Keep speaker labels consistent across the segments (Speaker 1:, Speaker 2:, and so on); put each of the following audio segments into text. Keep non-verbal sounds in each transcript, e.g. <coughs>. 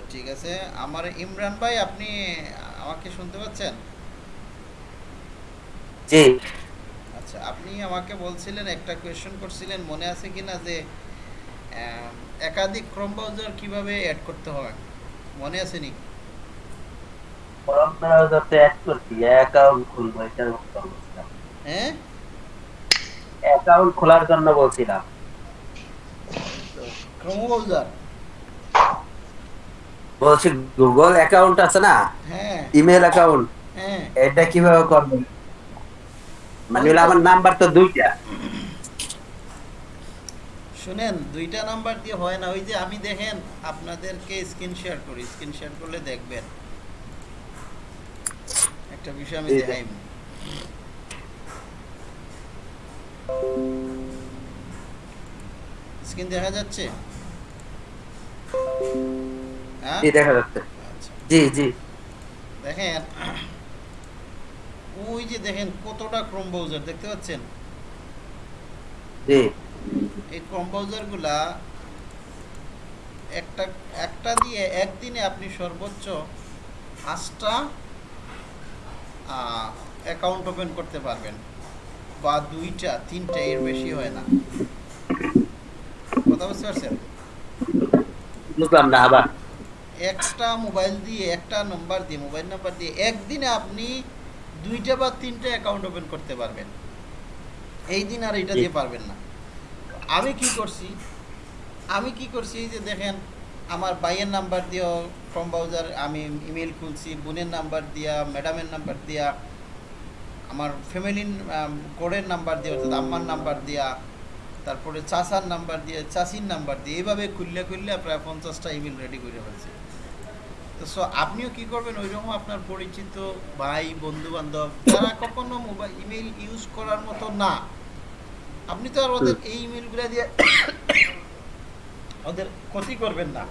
Speaker 1: আচ্ছা ঠিক আছে। আমার ইমরান ভাই আপনি আমাকে শুনতে পাচ্ছেন?
Speaker 2: জি।
Speaker 1: আচ্ছা আপনি আমাকে বলছিলেন একটা কোয়েশ্চেন করছিলেন মনে আছে কিনা যে একাধিক ক্রোম ব্রাউজার কীভাবে অ্যাড করতে হয়? মনে আছে নি?
Speaker 2: ক্রোম ব্রাউজারতে অ্যাড করছি অ্যাকাউন্ট খুলবো কথা বলছিলাম
Speaker 1: হ্যাঁ?
Speaker 2: অ্যাকাউন্ট খোলার জন্য বলছিলাম।
Speaker 1: ক্রোম ব্রাউজার
Speaker 2: বলছি গুগল অ্যাকাউন্ট আছে না? ইমেল অ্যাকাউন্ট
Speaker 1: হ্যাঁ।
Speaker 2: এটা কীভাবে করবেন মানে আমার নাম্বার তো দুইটা।
Speaker 1: শুনেন দুইটা নাম্বার দিয়ে হয় না। ওই যে আমি দেখেন আপনাদেরকে স্ক্রিন শেয়ার করি। স্ক্রিন শেয়ার করলে দেখবেন। একটা বিষয় আমি দেখাই। স্ক্রিন দেখা যাচ্ছে?
Speaker 2: জি দেখা যাচ্ছে।
Speaker 1: আচ্ছা।
Speaker 2: জি জি।
Speaker 1: দেখেন ওই যে দেখেন কতটা ক্রোম ব্রাউজার দেখতে পাচ্ছেন?
Speaker 2: জি।
Speaker 1: এই কম্পাউজারগুলা একটা একটা দিয়ে একদিনে আপনি সর্বোচ্চ পাঁচটা অ্যাকাউন্ট ওপেন করতে পারবেন। বা দুইটা তিনটা এর বেশি হয় না। কথা বুঝতে পারছেন?
Speaker 2: বুঝলাম না আবার।
Speaker 1: একটা মোবাইল দিয়ে একটা নাম্বার দিয়ে মোবাইল নাম্বার দিয়ে একদিনে আপনি দুইটা বা তিনটা অ্যাকাউন্ট ওপেন করতে পারবেন। এই দিন আর এটা দিয়ে পারবেন না। আমি কি করছি? আমি কি করছি? এই যে দেখেন আমার ভাইয়ের নাম্বার দিয়েও ফর্ম ব্রাউজার আমি ইমেল খুলছি বোনের নাম্বার দিয়া ম্যাডামের নাম্বার দিয়া আমার ফ্যামিলির কোডের নাম্বার দিয়ে অর্থাৎ আম্মার নাম্বার দিয়া তারপরে চাষার নাম্বার দিয়ে চাষির নাম্বার দিয়ে এইভাবে খুললে খুললে প্রায় পঞ্চাশটা ইমেল রেডি করে ফেলছি। সো আপনিও কি করবেন? ওইরকম আপনার পরিচিত ভাই বন্ধু বান্ধব যারা <coughs> কখনো মোবাইল ইমেল ইউজ করার মতো না। আপনি তো আর ওদের এই ইমেলগুলো দিয়ে <coughs> ওদের ক্ষতি করবেন না।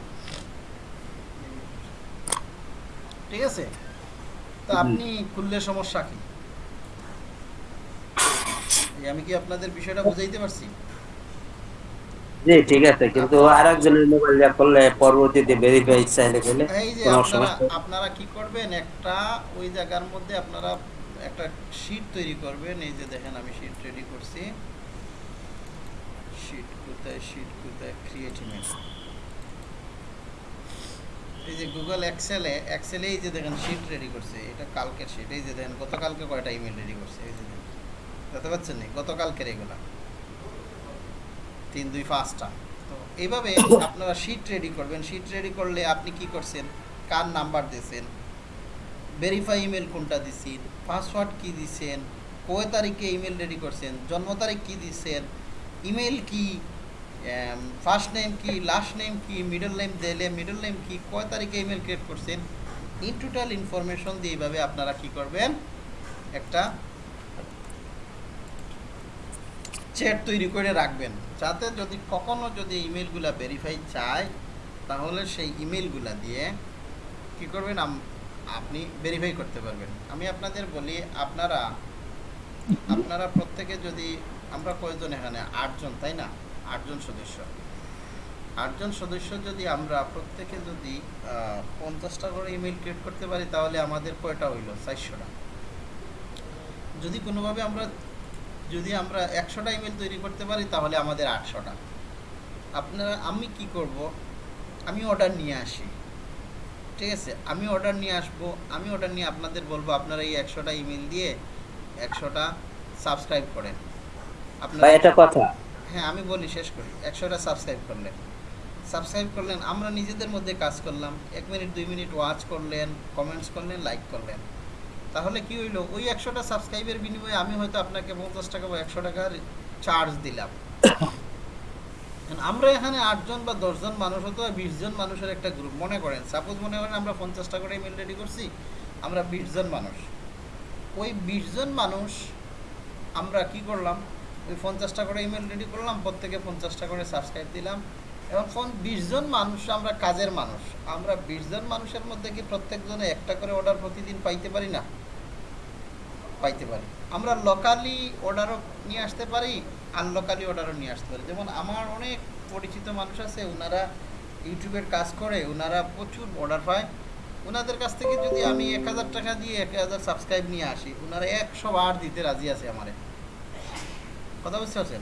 Speaker 1: ঠিক আছে? তা আপনি খুললে সমস্যা কি? আমি কি আপনাদের বিষয়টা বুঝাইতে পারছি?
Speaker 2: জি ঠিক আছে কিন্তু আরেকজনের মোবাইল দিয়ে করলে পরবর্তীতে ভেরিফাই চাইলে গেলে
Speaker 1: এই যে
Speaker 2: কোনো সমস্যা
Speaker 1: আপনারা কি করবেন একটা ওই জায়গার মধ্যে আপনারা একটা শীট তৈরি করবেন এই যে দেখেন আমি শীট রেডি করছি। শীট কোথায় শীট কোথায় ক্রিয়েট ইমেজ এই যে গুগল এক্সেলে এক্সেলে এই যে দেখেন শীট রেডি করছে এটা কালকের শীট এই যে দেখেন গতকালকে কয়টা ইমেল রেডি করছে এই যে দেখেন। দেখতে পাচ্ছেন গতকালকের এগুলা। তিন, দুই, পাঁচটা। তো এইভাবে আপনারা শিট রেডি করবেন। শিট রেডি করলে আপনি কি করছেন? কার নাম্বার দিয়েছেন? ভেরিফাই ইমেল কোনটা দিছেন? পাসওয়ার্ড কি দিছেন? কয় তারিখে ইমেল রেডি করছেন? জন্ম তারিখ কি দিছেন? ইমেল কি? ফার্স্ট নেম কি? লাস্ট নেম কি? মিডল নেম দিলে মিডল নেম কি? কয় তারিখে ইমেল ক্রিয়েট করছেন? ইন টোটাল ইনফরমেশন দিয়ে এইভাবে আপনারা কি করবেন? একটা চ্যাট তৈরি করে রাখবেন। যাতে যদি কখনো যদি ইমেলগুলা ভেরিফাই চায়, তাহলে সেই ইমেলগুলা দিয়ে কি করবেন? আপনি ভেরিফাই করতে পারবেন। আমি আপনাদের বলি, আপনারা আপনারা প্রত্যেকে যদি, আমরা কয়জন এখানে? আটজন, তাই না? আটজন সদস্য। আটজন সদস্য যদি আমরা প্রত্যেকে যদি পঞ্চাশটা করে ইমেল ক্রিয়েট করতে পারি, তাহলে আমাদের কয়টা হইল? চারশোটা। যদি কোনোভাবে আমরা যদি আমরা একশোটা ইমেল তৈরি করতে পারি তাহলে আমাদের আটশোটা। আপনারা আমি কি করব? আমি অর্ডার নিয়ে আসি। ঠিক আছে? আমি অর্ডার নিয়ে আসব। আমি অর্ডার নিয়ে আপনাদের বলব আপনারা এই একশোটা ইমেল দিয়ে একশোটা সাবস্ক্রাইব করেন। আপনারা
Speaker 2: এটা কথা।
Speaker 1: হ্যাঁ আমি বলি শেষ করি। একশোটা সাবস্ক্রাইব করলেন। সাবস্ক্রাইব করলেন আমরা নিজেদের মধ্যে কাজ করলাম। এক মিনিট দুই মিনিট ওয়াচ করলেন কমেন্টস করলেন লাইক করলেন। তাহলে কি হইল? ওই একশোটা সাবস্ক্রাইবের বিনিময়ে আমি হয়তো আপনাকে পঞ্চাশ টাকা বা একশো টাকার চার্জ দিলাম। আমরা এখানে আটজন বা দশজন মানুষ হতো বিশ জন মানুষের একটা গ্রুপ মনে করেন সাপোজ মনে করেন আমরা পঞ্চাশটা করে ইমেল রেডি করছি, আমরা বিশ জন মানুষ। ওই বিশ জন মানুষ, আমরা কি করলাম? ওই পঞ্চাশটা করে ইমেল রেডি করলাম, প্রত্যেকে পঞ্চাশটা করে সাবস্ক্রাইব দিলাম। এবং ফোন বিশ জন মানুষ, আমরা কাজের মানুষ। আমরা বিশ জন মানুষের মধ্যে কি প্রত্যেকজনে একটা করে অর্ডার প্রতিদিন পাইতে পারি না? পাইতে পারি। আমরা লোকালি অর্ডারও নিয়ে আসতে পারি আনলোকালি অর্ডারও নিয়ে আসতে পারি। যেমন আমার অনেক পরিচিত মানুষ আছে ওনারা ইউটিউবের কাজ করে ওনারা প্রচুর অর্ডার পায়। ওনাদের কাছ থেকে যদি আমি এক হাজার টাকা দিয়ে এক হাজার সাবস্ক্রাইব নিয়ে আসি ওনারা একশো বার দিতে রাজি আছে আমারে। কথা বুঝতে পারছেন?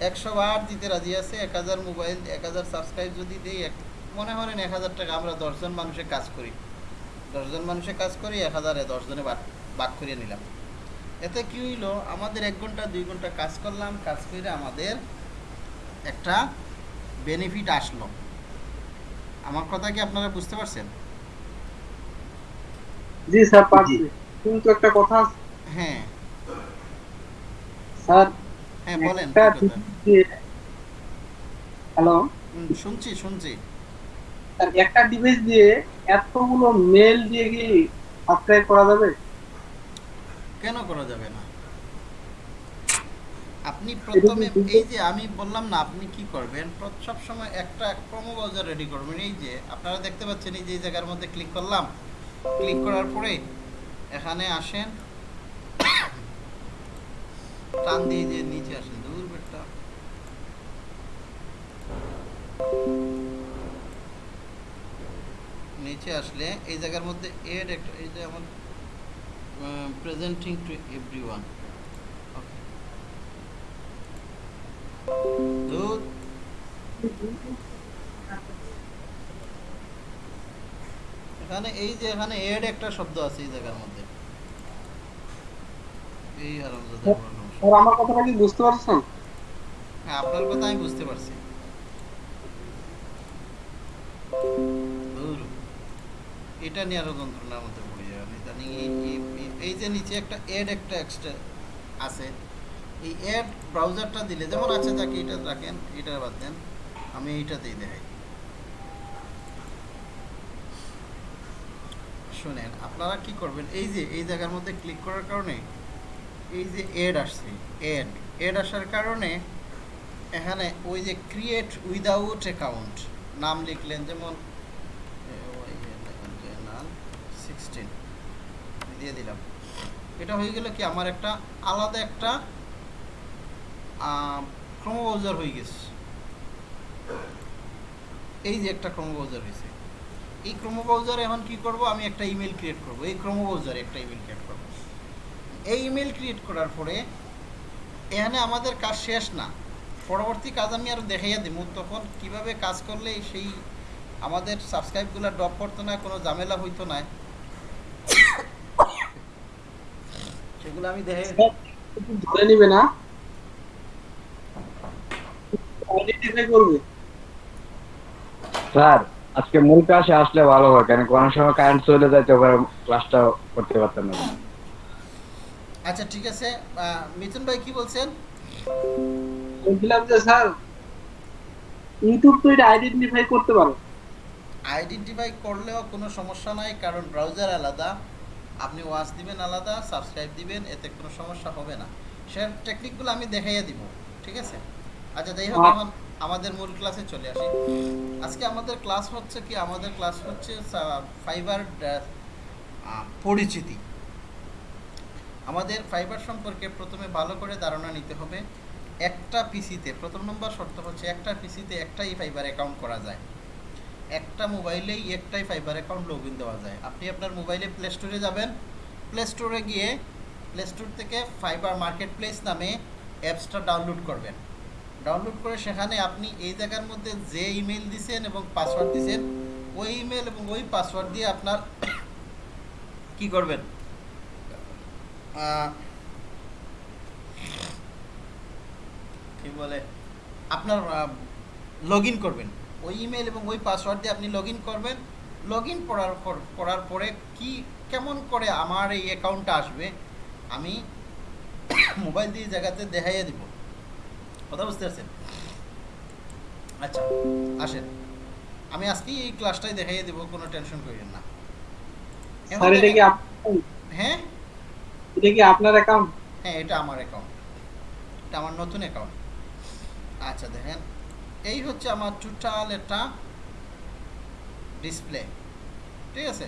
Speaker 1: একশো বার দিতে রাজি আছে এক হাজার মোবাইল এক হাজার সাবস্ক্রাইব যদি দিই এক মনে করেন এক হাজার টাকা আমরা দশজন মানুষের কাজ করি। দশজন মানুষের কাজ করি এক হাজারে দশজনে ভাগ ভাগ করিয়ে নিলাম। এতে কি হইল আমাদের এক ঘণ্টা দুই ঘণ্টা কাজ করলাম কাজ করে আমাদের একটা বেনিফিট আসলো। আমার কথা কি আপনারা বুঝতে পারছেন?
Speaker 3: জি স্যার পাচ্ছি কিন্তু একটা কথা
Speaker 1: হ্যাঁ।
Speaker 3: স্যার
Speaker 1: হ্যাঁ বলেন
Speaker 3: একটা
Speaker 1: কি কথা?
Speaker 3: ডিভাইস দিয়ে হ্যালো
Speaker 1: শুনছি। শুনছি
Speaker 3: একটা ডিভাইস দিয়ে এতগুলো মেল দিয়ে কি সাবস্ক্রাইব করা যাবে?
Speaker 1: কেন করা যাবে না? আপনি প্রথমে এই যে আমি বললাম না আপনি কি করবেন? সব সময় একটা ক্রম ব্রাউজার রেডি করবেন। এই যে আপনারা দেখতে পাচ্ছেন এই যে জায়গার মধ্যে ক্লিক করলাম। ক্লিক করার পরে এখানে আসেন। টান দিয়ে যে নিচে আসেন দূর বেটা নিচে আসলে এই জায়গার মধ্যে এড একটা, এই যে আমার প্রেজেন্টিং টু এভরিওয়ান দুধ এখানে এই যে এখানে এড একটা শব্দ আছে এই জায়গার মধ্যে। এই হারামজাদা
Speaker 3: আমার কথাটা কি বুঝতে পারছেন
Speaker 1: হ্যাঁ আপনার কথা আমি বুঝতে পারছি। এটা নিয়ে আরও যন্ত্রণার মধ্যে পড়ে যাবেন ইদানিং এই- যে নিচে একটা এড একটা এক্সট্রা আছে, এই অ্যাড ব্রাউজারটা দিলে, যেমন আছে যাকে এটা রাখেন এটা বাদ দেন, আমি এইটাতেই দেখাই। শুনেন, আপনারা কি করবেন? এই যে, এই জায়গার মধ্যে ক্লিক করার কারণে এই যে এড আসছে এড এড আসার কারণে এখানে ওই যে ক্রিয়েট উইদাউট অ্যাকাউন্ট নাম লিখলেন যেমন সিক্সটিন দিয়ে দিলাম। এটা হয়ে গেল কি আমার একটা আলাদা একটা ক্রম ব্রাউজার হয়ে গেছে। এই যে একটা ক্রম ব্রাউজার হয়েছে। এই ক্রম এখন কি করব? আমি একটা ইমেল ক্রিয়েট করব। এই ক্রম ব্রাউজারে একটা ইমেল ক্রিয়েট করব। এই ইমেল ক্রিয়েট করার পরে এখানে আমাদের কাজ শেষ না। পরবর্তী কাজ আমি আরও দেখাইয়া দিব তখন কীভাবে কাজ করলে সেই আমাদের সাবস্ক্রাইবগুলো ড্রপ করতো না কোনো ঝামেলা হইতো না। সেগুলো আমি দেখে
Speaker 3: ধরে নিবে না। করবে
Speaker 4: স্যার আজকে মূল ক্লাসে আসলে ভালো হয় কেন কোনো সময় কারেন্ট চলে যায় তো ক্লাসটা করতে পারতাম না।
Speaker 1: আচ্ছা ঠিক আছে। মিথুন ভাই কি বলছেন?
Speaker 3: বলছিলাম যে স্যার ইউটিউব তো এটা আইডেন্টিফাই করতে পারো।
Speaker 1: আইডেন্টিফাই করলেও কোনো সমস্যা নাই কারণ ব্রাউজার আলাদা। আপনি ওয়াচ দিবেন আলাদা সাবস্ক্রাইব দিবেন এতে কোনো সমস্যা হবে না। সে টেকনিকগুলো আমি দেখাইয়া দিব ঠিক আছে? আচ্ছা যাই হোক
Speaker 3: আচ্ছা।
Speaker 1: এখন আমাদের মূল ক্লাসে চলে আসি। আজকে আমাদের ক্লাস হচ্ছে কি? আমাদের ক্লাস হচ্ছে ফাইবার পরিচিতি। আমাদের ফাইবার সম্পর্কে প্রথমে ভালো করে ধারণা নিতে হবে। একটা পিসিতে প্রথম নম্বর শর্ত হচ্ছে একটা পিসিতে একটাই ফাইবার অ্যাকাউন্ট করা যায়। একটা মোবাইলেই একটাই ফাইবার অ্যাকাউন্ট লগ দেওয়া যায়। আপনি আপনার মোবাইলে প্লে স্টোরে যাবেন। প্লে স্টোরে গিয়ে প্লে স্টোর থেকে ফাইবার মার্কেট প্লেস নামে অ্যাপসটা ডাউনলোড করবেন। ডাউনলোড করে সেখানে আপনি এই জায়গার মধ্যে যে ইমেল দিছেন এবং পাসওয়ার্ড দিছেন, ওই ইমেল এবং ওই পাসওয়ার্ড দিয়ে আপনার <coughs> কি করবেন? কি বলে? আপনার লগ ইন করবেন। ওই ইমেল এবং ওই পাসওয়ার্ড দিয়ে আপনি লগ করবেন। লগ ইন করার পর- করার পরে কি কেমন করে আমার এই অ্যাকাউন্টটা আসবে আমি মোবাইল দিয়ে জায়গাতে দেখাইয়ে দিব। কথা বুঝতে পারছেন? আচ্ছা আসেন। আমি আজকেই এই ক্লাসটাই দেখাইয়ে দেবো কোনো টেনশন করিবেন না। হ্যাঁ?
Speaker 3: এটা কি আপনার অ্যাকাউন্ট
Speaker 1: হ্যাঁ এটা আমার অ্যাকাউন্ট এটা আমার নতুন অ্যাকাউন্ট আচ্ছা দেখেন। এই হচ্ছে আমার টোটাল একটা ডিসপ্লে ঠিক আছে?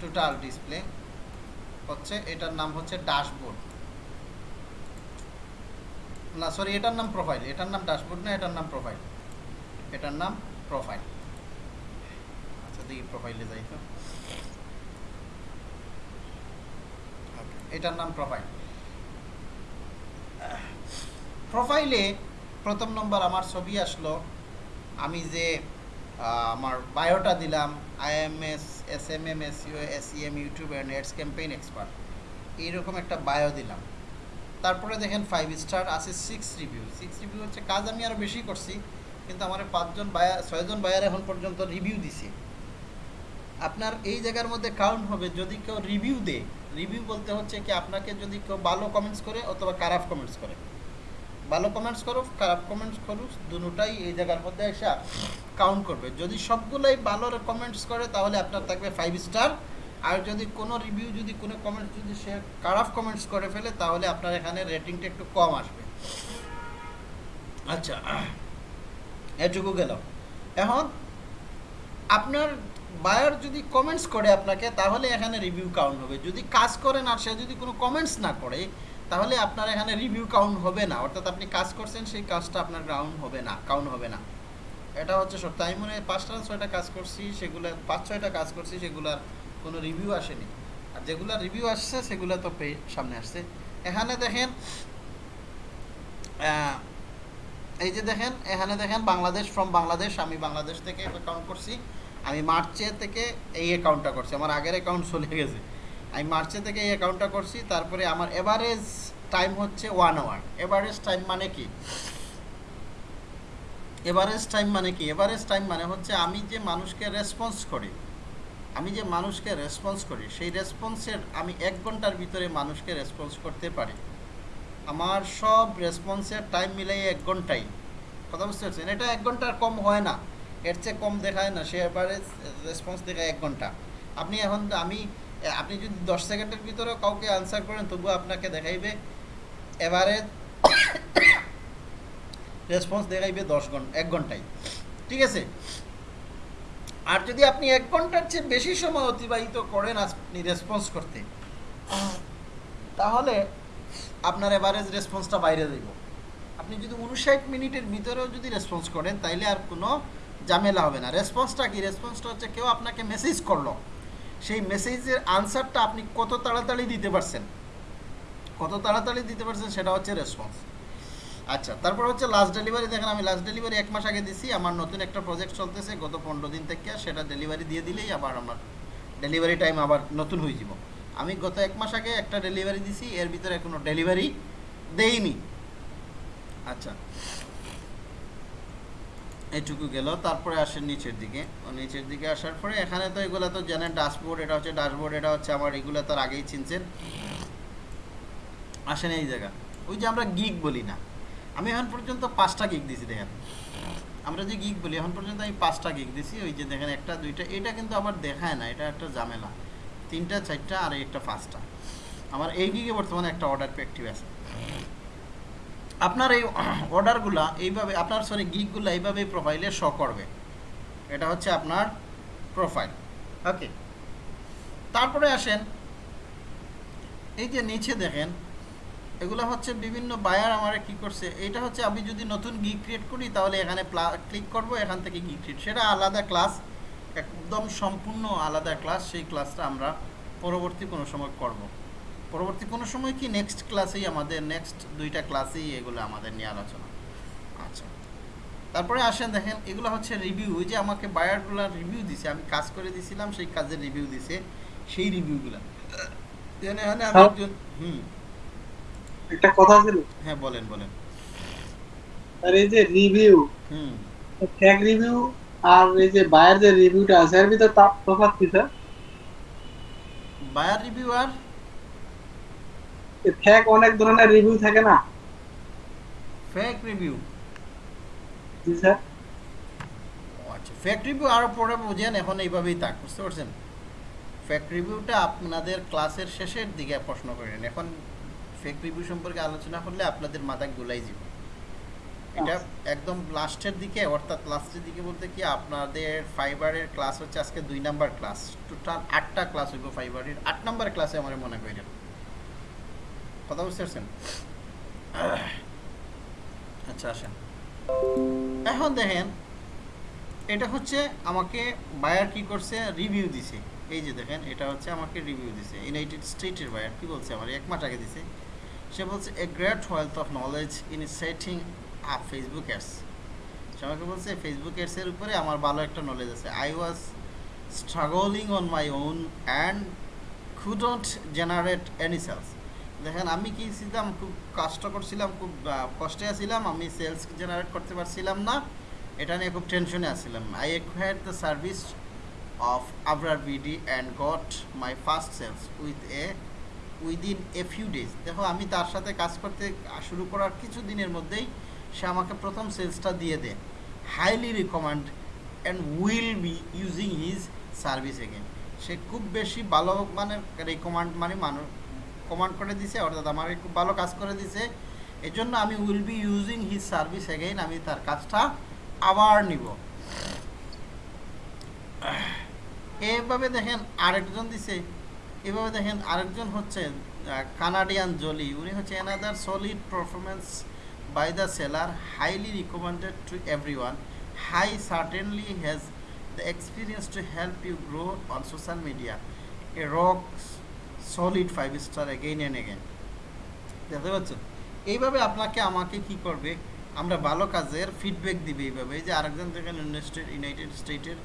Speaker 1: টোটাল ডিসপ্লে হচ্ছে, এটার নাম হচ্ছে ড্যাশবোর্ড না সরি এটার নাম প্রোফাইল এটার নাম ড্যাশবোর্ড না, এটার নাম প্রোফাইল এটার নাম প্রোফাইল আচ্ছা দেখি প্রোফাইলে যাই তো। এটার নাম প্রোফাইল প্রোফাইলে প্রথম নম্বর আমার ছবি আসলো। আমি যে আমার বায়োটা দিলাম IMS S M M S U S M YouTube and ads campaign expert এইরকম একটা বায়ো দিলাম। তারপরে দেখেন ফাইভ স্টার আছে সিক্স রিভিউ সিক্স রিভিউ হচ্ছে কাজ আমি আরও বেশি করছি, কিন্তু আমার পাঁচজন বায়ার ছয়জন বায়ার এখন পর্যন্ত রিভিউ দিছে। আপনার এই জায়গার মধ্যে কাউন্ট হবে, যদি কেউ রিভিউ দেয় রিভিউ বলতে হচ্ছে কি, আপনাকে যদি কেউ ভালো কমেন্টস করে অথবা খারাপ কমেন্টস করে। ভালো কমেন্টস করুক, খারাপ কমেন্টস করুক, দুটাই এই জায়গার মধ্যে এসে কাউন্ট করবে। যদি সবগুলোই ভালো কমেন্টস করে, তাহলে আপনার থাকবে ফাইভ স্টার আর যদি কোনো রিভিউ যদি কোনো কমেন্টস যদি সে খারাপ কমেন্টস করে ফেলে, তাহলে আপনার এখানে রেটিংটা একটু কম আসবে। আচ্ছা এটুকু গেল। এখন, আপনার বায়ার যদি কমেন্টস করে আপনাকে, তাহলে এখানে রিভিউ কাউন্ট হবে। যদি কাজ করেন আর সে যদি কোনো কমেন্টস না করে, তাহলে আপনার এখানে রিভিউ কাউন্ট হবে না। অর্থাৎ আপনি কাজ করছেন, সেই কাজটা আপনার গ্রাউন্ড হবে না কাউন্ট হবে না। এটা হচ্ছে সত্য। আমি মনে হয় পাঁচটা ছয়টা কাজ করছি, সেগুলো পাঁচ ছয়টা কাজ করছি, সেগুলার কোনো রিভিউ আসেনি। আর যেগুলো রিভিউ আসছে, সেগুলো তো পে সামনে আসছে। এখানে দেখেন এই যে দেখেন, এখানে দেখেন, বাংলাদেশ ফ্রম বাংলাদেশ, আমি বাংলাদেশ থেকে কাউন্ট করছি। আমি মার্চে থেকে এই অ্যাকাউন্টটা করছি, আমার আগের অ্যাকাউন্ট চলে গেছে। আমি মার্চে থেকে এই অ্যাকাউন্টটা করছি, তারপরে আমার এভারেজ টাইম হচ্ছে ওয়ান আওয়ার এভারেজ টাইম মানে কি? এভারেজ টাইম মানে কি? এভারেজ টাইম মানে হচ্ছে আমি যে মানুষকে রেসপন্স করি, আমি যে মানুষকে রেসপন্স করি, সেই রেসপন্সের আমি এক ঘণ্টার ভিতরে মানুষকে রেসপন্স করতে পারি। আমার সব রেসপন্সের টাইম মিলাই এক ঘন্টাই। কথা বুঝতে পারছেন? এটা এক ঘণ্টার কম হয় না। এর চেয়ে কম দেখায় না, সে এবারে রেসপন্স দেখায় এক ঘণ্টা। আপনি এখন আমি, আপনি যদি দশ সেকেন্ডের ভিতরে কাউকে আনসার করেন, তবুও আপনাকে দেখাইবে এবারে রেসপন্স দেখাইবে দশ ঘণ্টা এক ঘন্টায়। ঠিক আছে? আর যদি আপনি এক ঘণ্টার চেয়ে বেশি সময় অতিবাহিত করেন আপনি রেসপন্স করতে, তাহলে আপনার এভারেজ রেসপন্সটা বাইরে যাইব। আপনি যদি উনষাট মিনিটের ভিতরেও যদি রেসপন্স করেন, তাইলে আর কোনো ঝামেলা হবে না। রেসপন্সটা কি? রেসপন্সটা হচ্ছে কেউ আপনাকে মেসেজ করল। সেই মেসেজের আনসারটা আপনি কত তাড়াতাড়ি দিতে পারছেন? কত তাড়াতাড়ি দিতে পারছেন সেটা হচ্ছে রেসপন্স আচ্ছা তারপর হচ্ছে লাস্ট ডেলিভারি দেখেন, আমি লাস্ট ডেলিভারি এক মাস আগে দিছি। আমার নতুন একটা প্রজেক্ট চলতেছে। গত পনেরো দিন থেকে সেটা ডেলিভারি দিয়ে দিলেই আবার আমার ডেলিভারি টাইম আবার নতুন হয়ে যাব। আমি গত এক মাস আগে একটা ডেলিভারি দিছি। এর ভিতরে কোনো ডেলিভারি দেইনি। আচ্ছা এইটুকু গেল, তারপরে আসেন নিচের দিকে। নিচের দিকে আসার পরে এখানে তো এগুলো তো জানেন ড্যাশবোর্ড এটা হচ্ছে ড্যাশবোর্ড এটা হচ্ছে আমার এগুলো তো আর আগেই চিনছেন। আসেন এই জায়গা। ওই যে আমরা গিগ বলি না। আমি এখন পর্যন্ত পাঁচটা গিগ দিছি, দেখেন। আমরা যে গিগ বলি, এখন পর্যন্ত আমি পাঁচটা গিগ দিছি। ওই যে দেখেন একটা, দুইটা, এটা কিন্তু আবার দেখায় না, এটা একটা ঝামেলা। তিনটা, চারটা, আর একটা পাঁচটা। আমার এই গিগে বর্তমানে একটা অর্ডার অ্যাক্টিভ আছে। আপনার এই <clears throat> অর্ডারগুলা এইভাবে, আপনার সরি গিকগুলো এইভাবেই প্রোফাইলে শো করবে। এটা হচ্ছে আপনার প্রোফাইল ওকে তারপরে আসেন, এই যে নিচে দেখেন, এগুলো হচ্ছে বিভিন্ন বায়ার আমার কি করছে এটা হচ্ছে আমি যদি নতুন গিক ক্রিয়েট করি, তাহলে এখানে ক্লিক করব, এখান থেকে গিক ক্রিয়েট সেটা আলাদা ক্লাস একদম সম্পূর্ণ আলাদা ক্লাস সেই ক্লাসটা আমরা পরবর্তী কোনো সময় করব। পরবর্তী কোনো সময় কি নেক্সট ক্লাসেই আমাদের নেক্সট দুইটা ক্লাসেই এগুলো আমাদের নিয়ে আলোচনা? আচ্ছা। তারপরে আসেন দেখেন এগুলো হচ্ছে রিভিউ ওই যে আমাকে বায়ারগুলো রিভিউ দিছে আমি কাজ করে দিছিলাম সেই কাজের রিভিউ দিছে সেই রিভিউগুলো এখানে এখানে আমি। একজন হুম।
Speaker 3: একটা কথা ছিল
Speaker 1: হ্যাঁ বলেন বলেন।
Speaker 3: আর এই যে রিভিউ
Speaker 1: হুম।
Speaker 3: ফ্যাক রিভিউ আর এই যে বায়ার যে রিভিউটা আছে এর ভিতর তা তফাৎ কি স্যার
Speaker 1: বায়ার রিভিউ আর
Speaker 3: ফ্যাক অনেক ধরনের রিভিউ থাকে না?
Speaker 1: ফেক রিভিউ
Speaker 3: জি স্যার।
Speaker 1: আচ্ছা ফেক রিভিউ আরও পরে বুঝেন এখন এইভাবেই থাক বুঝতে পারছেন? ফেক রিভিউটা আপনাদের ক্লাসের শেষের দিকে প্রশ্ন করেন এখন ফেক রিভিউ সম্পর্কে আলোচনা করলে আপনাদের মাথায় গুলাই যাব। এটা একদম লাস্টের দিকে অর্থাৎ লাস্টের দিকে বলতে কি আপনাদের ফাইবারের ক্লাস হচ্ছে আজকে দুই নাম্বার ক্লাস টোটাল আটটা ক্লাস হইব ফাইবারের আট নাম্বার ক্লাসে আমার মনে করেন। কথা বুঝতে পারছেন? আচ্ছা আসেন। এখন দেখেন, এটা হচ্ছে আমাকে বায়ার কি করছে? রিভিউ দিছে। এই যে দেখেন, এটা হচ্ছে আমাকে রিভিউ দিছে। ইউনাইটেড স্টেটের বায়ার কি বলছে আমার? এক মাস আগে দিছে। সে বলছে a great wealth of knowledge in setting up Facebook ads সে আমাকে বলছে ফেসবুক অ্যাডসের উপরে আমার ভালো একটা নলেজ আছে। I was struggling on my own and couldn't generate any sales দেখেন, আমি কি ছিলাম, খুব কষ্ট করছিলাম, খুব কষ্টে আছিলাম, আমি সেলস জেনারেট করতে পারছিলাম না। এটা নিয়ে খুব টেনশনে আসছিলাম I acquired the service of Abrar BD and got my first sales with a within a few days দেখো, আমি তার সাথে কাজ করতে শুরু করার কিছু দিনের মধ্যেই সে আমাকে প্রথম সেলসটা দিয়ে দেয়। Highly recommend and will be using his service again সে খুব বেশি ভালো মানে রিকমান্ড মানে মানুষ কমান্ড করে দিছে, অর্থাৎ আমাকে খুব ভালো কাজ করে দিছে। এই জন্য আমি will be using his service again আমি তার কাজটা আবার নিব। এভাবে দেখেন আরেকজন দিছে, এভাবে দেখেন আরেকজন হচ্ছে কানাডিয়ান জলি উনি হচ্ছে another solid performance by the seller highly recommended to everyone he certainly has the experience to help you grow on social media a rock solid five star again and again দেখতে পাচ্ছেন? এইভাবে আপনাকে আমাকে কি করবে? আমরা ভালো কাজের ফিডব্যাক দিবে এইভাবে। এই যে আরেকজন দেখেন ইউনাইটেড ইউনাইটেড স্টেটের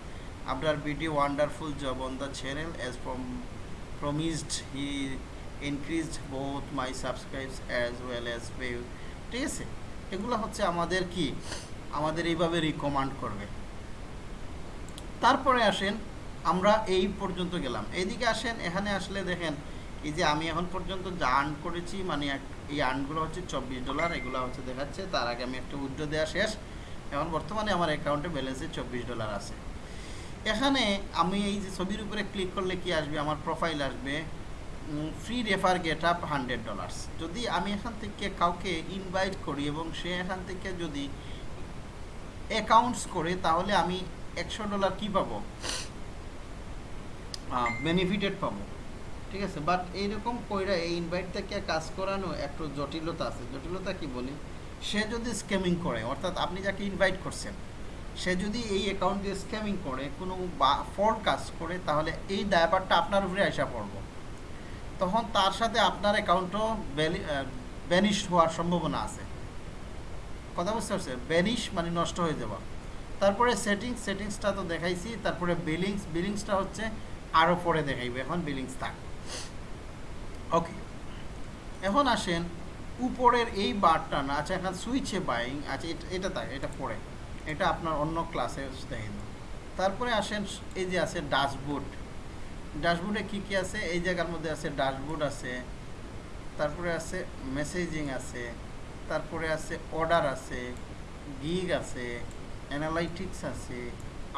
Speaker 1: আপনার video wonderful job on the channel as from promised he increased both my subscribes as well as view ঠিক আছে? এগুলো হচ্ছে আমাদের কি? আমাদের এইভাবে রিকমান্ড করবে। তারপরে আসেন আমরা এই পর্যন্ত গেলাম। এইদিকে আসেন, এখানে আসলে দেখেন, এই যে আমি এখন পর্যন্ত যা আর্ন করেছি মানে এই আর্নগুলো হচ্ছে চব্বিশ ডলার এগুলো হচ্ছে দেখাচ্ছে, তার আগে আমি একটা উইড্রো দেওয়া শেষ। এখন বর্তমানে আমার অ্যাকাউন্টে ব্যালেন্সে চব্বিশ ডলার আছে। এখানে আমি এই যে ছবির উপরে ক্লিক করলে কি আসবে? আমার প্রোফাইল আসবে free refer get up hundred dollars যদি আমি এখান থেকে কাউকে ইনভাইট করি এবং সে এখান থেকে যদি অ্যাকাউন্টস করে, তাহলে আমি একশো ডলার কী পাবো? বেনিফিটেড পাবো। ঠিক আছে? বাট এইরকম কইরা এই ইনভাইট থেকে কাজ করানো একটু জটিলতা আছে। জটিলতা কি বলি? সে যদি স্ক্যামিং করে, অর্থাৎ আপনি যাকে ইনভাইট করছেন, সে যদি এই অ্যাকাউন্ট দিয়ে স্ক্যামিং করে, কোনো বা ফ্রড কাজ করে, তাহলে এই দায়ভারটা আপনার উপরে আসা পড়ব। তখন তার সাথে আপনার অ্যাকাউন্টও ব্যানিশ হওয়ার সম্ভাবনা আছে। কথা বুঝতে পারছে ব্যানিশ মানে নষ্ট হয়ে যাওয়া। তারপরে সেটিংস সেটিংসটা তো দেখাইছি। তারপরে বিলিংস বিলিংসটা হচ্ছে আরও পরে দেখাইবে, এখন বিলিংস থাক ওকে এখন আসেন, উপরের এই বারটা না আচ্ছা এখন সুইচে বাইং আচ্ছা এটা থাক, এটা পরে। এটা আপনার অন্য ক্লাসে দেখে দেবো তারপরে আসেন, এই যে আছে ড্যাশবোর্ড ড্যাশবোর্ডে কী কী আছে? এই জায়গার মধ্যে আছে ড্যাশবোর্ড আছে, তারপরে আছে মেসেজিং আছে, তারপরে আছে অর্ডার আছে গিগ আছে অ্যানালাইটিক্স আছে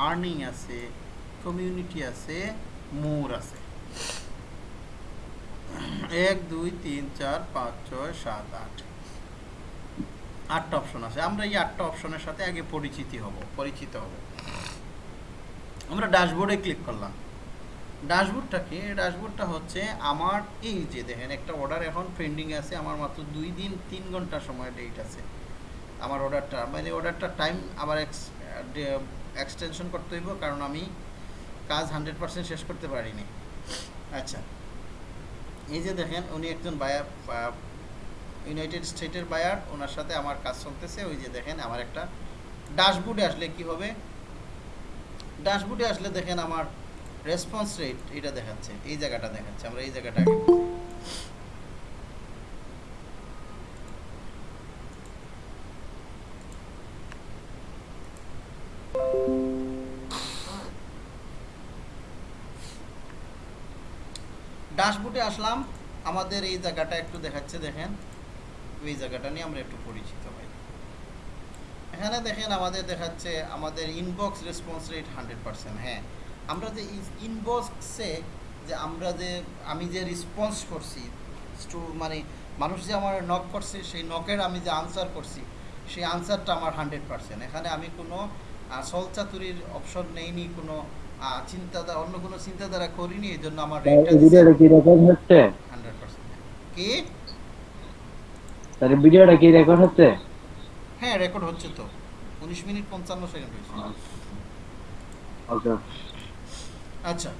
Speaker 1: আর্নিং আছে কমিউনিটি আছে মোর আছে। এক, দুই, তিন, চার, পাঁচ, ছয়, সাত, আট। আটটা অপশন আছে। আমরা এই আটটা অপশনের সাথে আগে পরিচিতি হব, পরিচিত হব। আমরা ড্যাশবোর্ডে ক্লিক করলাম। ড্যাশবোর্ডটা কি? ড্যাশবোর্ডটা হচ্ছে আমার এই যে দেখেন, একটা অর্ডার এখন পেন্ডিং আছে, আমার মাত্র দুই দিন, তিন ঘণ্টা সময় ডেট আছে। আমার অর্ডারটা মানে অর্ডারটা টাইম আবার এক্সটেনশন করতে হইব, কারণ আমি কাজ হান্ড্রেড পার্সেন্ট শেষ করতে পারিনি। আচ্ছা এই যে দেখেন, উনি একজন বায়ার ইউনাইটেড স্টেটের বায়ার ওনার সাথে আমার কাজ চলতেছে। ওই যে দেখেন, আমার একটা ড্যাশবোর্ডে আসলে কি হবে? ড্যাশবোর্ডে আসলে দেখেন, আমার রেসপন্স রেট এটা দেখাচ্ছে। এই জায়গাটা দেখাচ্ছে, আমরা এই জায়গাটা ড্যাশবোর্ডে আসলাম। আমাদের এই জায়গাটা একটু দেখাচ্ছে, দেখেন। এই জায়গাটা নিয়ে আমরা একটু পরিচিত হই। এখানে দেখেন আমাদের দেখাচ্ছে, আমাদের inbox response rate hundred percent হ্যাঁ আমরা যে ইনবক্সে যে আমরা যে, আমি যে রেসপন্স করছি মানে মানুষ যে আমার নক করছে, সেই নকের আমি যে আনসার করছি, সেই আনসারটা আমার হান্ড্রেড পার্সেন্ট এখানে আমি কোনো সলচাতুরির অপশন নেইনি, কোনো চিন্তাধারা অন্য কোনো চিন্তাধারা করিনি এই জন্য আমার
Speaker 4: ভিডিওটা কি রেকর্ড হচ্ছে?
Speaker 1: হান্ড্রেড পার্সেন্ট কি?
Speaker 4: তাহলে ভিডিওটা কি রেকর্ড হচ্ছে?
Speaker 1: হ্যাঁ রেকর্ড হচ্ছে তো। উনিশ মিনিট পঞ্চান্ন সেকেন্ড হয়েছে।
Speaker 4: ওকে
Speaker 1: আচ্ছা।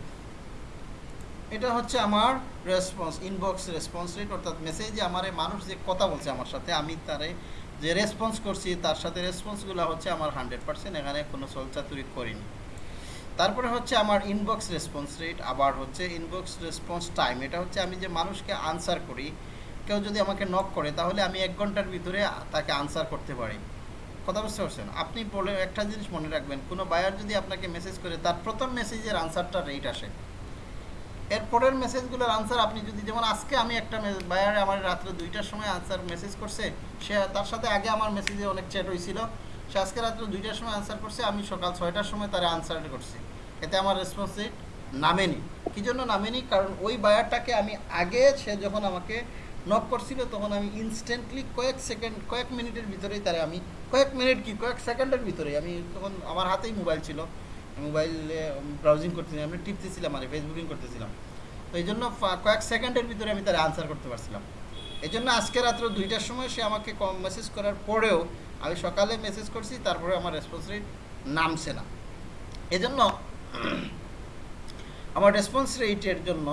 Speaker 1: এটা হচ্ছে আমার রেসপন্স ইনবক্স রেসপন্স রেট অর্থাৎ মেসেজে আমার মানুষ যে কথা বলছে আমার সাথে আমি তারে যে রেসপন্স করছি তার সাথে রেসপন্সগুলো হচ্ছে আমার হান্ড্রেড পার্সেন্ট এখানে কোনো চলচাতুরি করিনি। তারপরে হচ্ছে আমার ইনবক্স রেসপন্স রেট আবার হচ্ছে ইনবক্স রেসপন্স টাইম এটা হচ্ছে আমি যে মানুষকে আনসার করি, কেউ যদি আমাকে নক করে, তাহলে আমি এক ঘণ্টার ভিতরে তাকে আনসার করতে পারি। কথা বুঝতে পারছেন? আপনি বলে একটা জিনিস মনে রাখবেন, কোনো বায়ার যদি আপনাকে মেসেজ করে, তার প্রথম মেসেজের আনসারটা রেট আসে। এর পরের মেসেজগুলোর আনসার আপনি যদি, যেমন আজকে আমি একটা বায়ারে আমার রাত্রে দুইটার সময় আনসার মেসেজ করছে, সে তার সাথে আগে আমার মেসেজে অনেক চ্যাট হয়েছিল, সে আজকে রাত্রে দুইটার সময় আনসার করছে, আমি সকাল ছয়টার সময় তারা আনসার করছি। এতে আমার রেসপন্স রেট নামেনি। কী জন্য নামেনি? কারণ ওই বায়ারটাকে আমি আগে সে যখন আমাকে নক করছিল, তখন আমি ইনস্ট্যান্টলি কয়েক সেকেন্ড কয়েক মিনিটের ভিতরেই তারা আমি, কয়েক মিনিট কি, কয়েক সেকেন্ডের ভিতরেই আমি তখন আমার হাতেই মোবাইল ছিল। মোবাইলে ব্রাউজিং করতেছিলাম, আমি টিপতেছিলাম আর ফেসবুকিং করতেছিলাম। তো এই জন্য কয়েক সেকেন্ডের ভিতরে আমি তারা আনসার করতে পারছিলাম। এই জন্য আজকে রাত্র দুইটার সময় সে আমাকে কম মেসেজ করার পরেও আমি সকালে মেসেজ করছি, তারপরে আমার রেসপন্স রেট নামছে না। এজন্য আমার রেসপন্স রেটের জন্য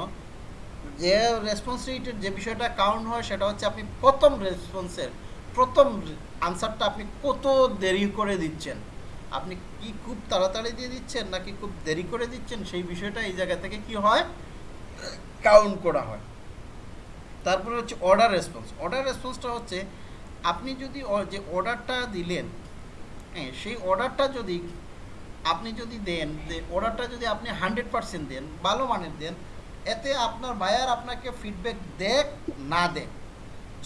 Speaker 1: যে রেসপন্স রেটের যে বিষয়টা কাউন্ট হয়, সেটা হচ্ছে আপনি প্রথম রেসপন্সের প্রথম আনসারটা আপনি কত দেরি করে দিচ্ছেন? আপনি কি খুব তাড়াতাড়ি দিয়ে দিচ্ছেন নাকি খুব দেরি করে দিচ্ছেন? সেই বিষয়টা এই জায়গা থেকে কি হয়? কাউন্ট করা হয়। তারপরে হচ্ছে অর্ডার রেসপন্স অর্ডার রেসপন্সটা হচ্ছে, আপনি যদি যে অর্ডারটা দিলেন হ্যাঁ সেই অর্ডারটা যদি আপনি যদি দেন, যে অর্ডারটা যদি আপনি হান্ড্রেড পার্সেন্ট দেন, ভালো মানের দেন, এতে আপনার বায়ার আপনাকে ফিডব্যাক দেখ না দেখ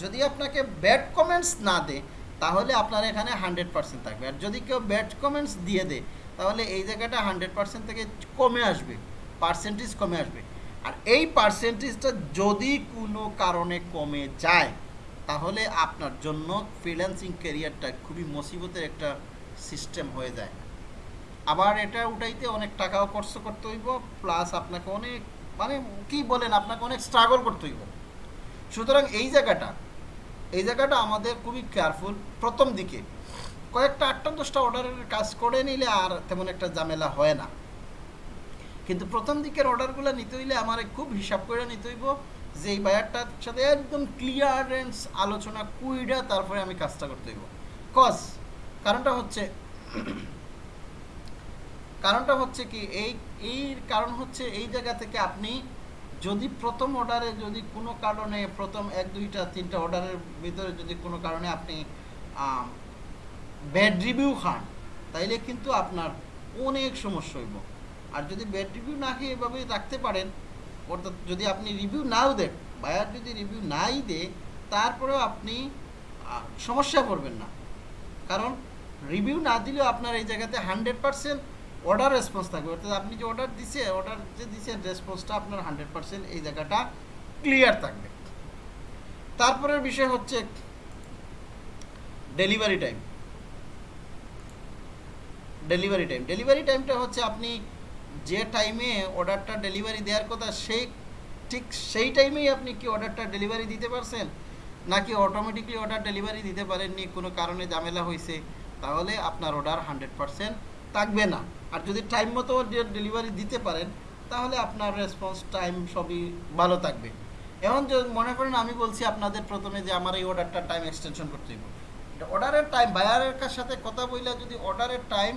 Speaker 1: যদি আপনাকে ব্যাড কমেন্টস না দেয় তাহলে আপনার এখানে হান্ড্রেড পার্সেন্ট থাকবে। আর যদি কেউ ব্যাড কমেন্টস দিয়ে দেয় তাহলে এই জায়গাটা হান্ড্রেড পার্সেন্ট থেকে কমে আসবে পার্সেন্টেজ কমে আসবে। আর এই পার্সেন্টেজটা যদি কোনো কারণে কমে যায়, তাহলে আপনার জন্য ফ্রিল্যান্সিং ক্যারিয়ারটা খুবই মুসিবতের একটা সিস্টেম হয়ে যায়। আবার এটা উঠাইতে অনেক টাকাও খরচ করতে হইব প্লাস আপনাকে অনেক মানে কি বলেন, আপনাকে অনেক স্ট্রাগল করতে হইব। সুতরাং এই জায়গাটা এই জায়গাটা আমাদের খুবই কেয়ারফুল প্রথম দিকে। কয়েকটা আটটা দশটা অর্ডারের কাজ করে নিলে আর তেমন একটা ঝামেলা হয় না। কিন্তু প্রথম দিকের অর্ডারগুলো নিতে হইলে আমার খুব হিসাব করে নিতে হইব, যে এই বায়ারটার সাথে একদম ক্লিয়ারেন্স আলোচনা কুইডা তারপরে আমি কাজটা করতে হইব। কজ কারণটা হচ্ছে কারণটা হচ্ছে কি, এই এই কারণ হচ্ছে এই জায়গা থেকে আপনি যদি প্রথম অর্ডারে যদি কোনো কারণে প্রথম এক, দুইটা, তিনটা অর্ডারের ভিতরে যদি কোনো কারণে আপনি ব্যাড রিভিউ খান, তাইলে কিন্তু আপনার অনেক সমস্যা হইব। আর যদি ব্যাড রিভিউ না খেয়ে এভাবে রাখতে পারেন, অর্থাৎ যদি আপনি রিভিউ নাও দেন বায়ার যদি রিভিউ নাই দে তারপরেও আপনি সমস্যা পড়বেন না। কারণ রিভিউ না দিলেও আপনার এই জায়গাতে হান্ড্রেড পার্সেন্ট অর্ডার রেসপন্স থাকবে। অর্থাৎ আপনি যে অর্ডার দিছে অর্ডার যে দিচ্ছেন রেসপন্সটা আপনার হান্ড্রেড পার্সেন্ট এই জায়গাটা ক্লিয়ার থাকবে। তারপরের বিষয় হচ্ছে delivery time delivery time delivery টাইমটা হচ্ছে আপনি যে টাইমে অর্ডারটা ডেলিভারি দেওয়ার কথা, সেই ঠিক সেই টাইমেই আপনি কি অর্ডারটা ডেলিভারি দিতে পারছেন? নাকি অটোমেটিকলি অর্ডার ডেলিভারি দিতে পারেননি? কোনো কারণে ঝামেলা হয়েছে তাহলে আপনার অর্ডার হান্ড্রেড পারসেন্ট থাকবে না। আর যদি টাইম মতো ডেলিভারি দিতে পারেন, তাহলে আপনার রেসপন্স টাইম সবই ভালো থাকবে। এখন মনে করেন আমি বলছি আপনাদের প্রথমে যে আমার এই অর্ডারটা টাইম এক্সটেনশন করতে হবে। অর্ডারের টাইম বায়ারের সাথে কথা বললে যদি অর্ডারের টাইম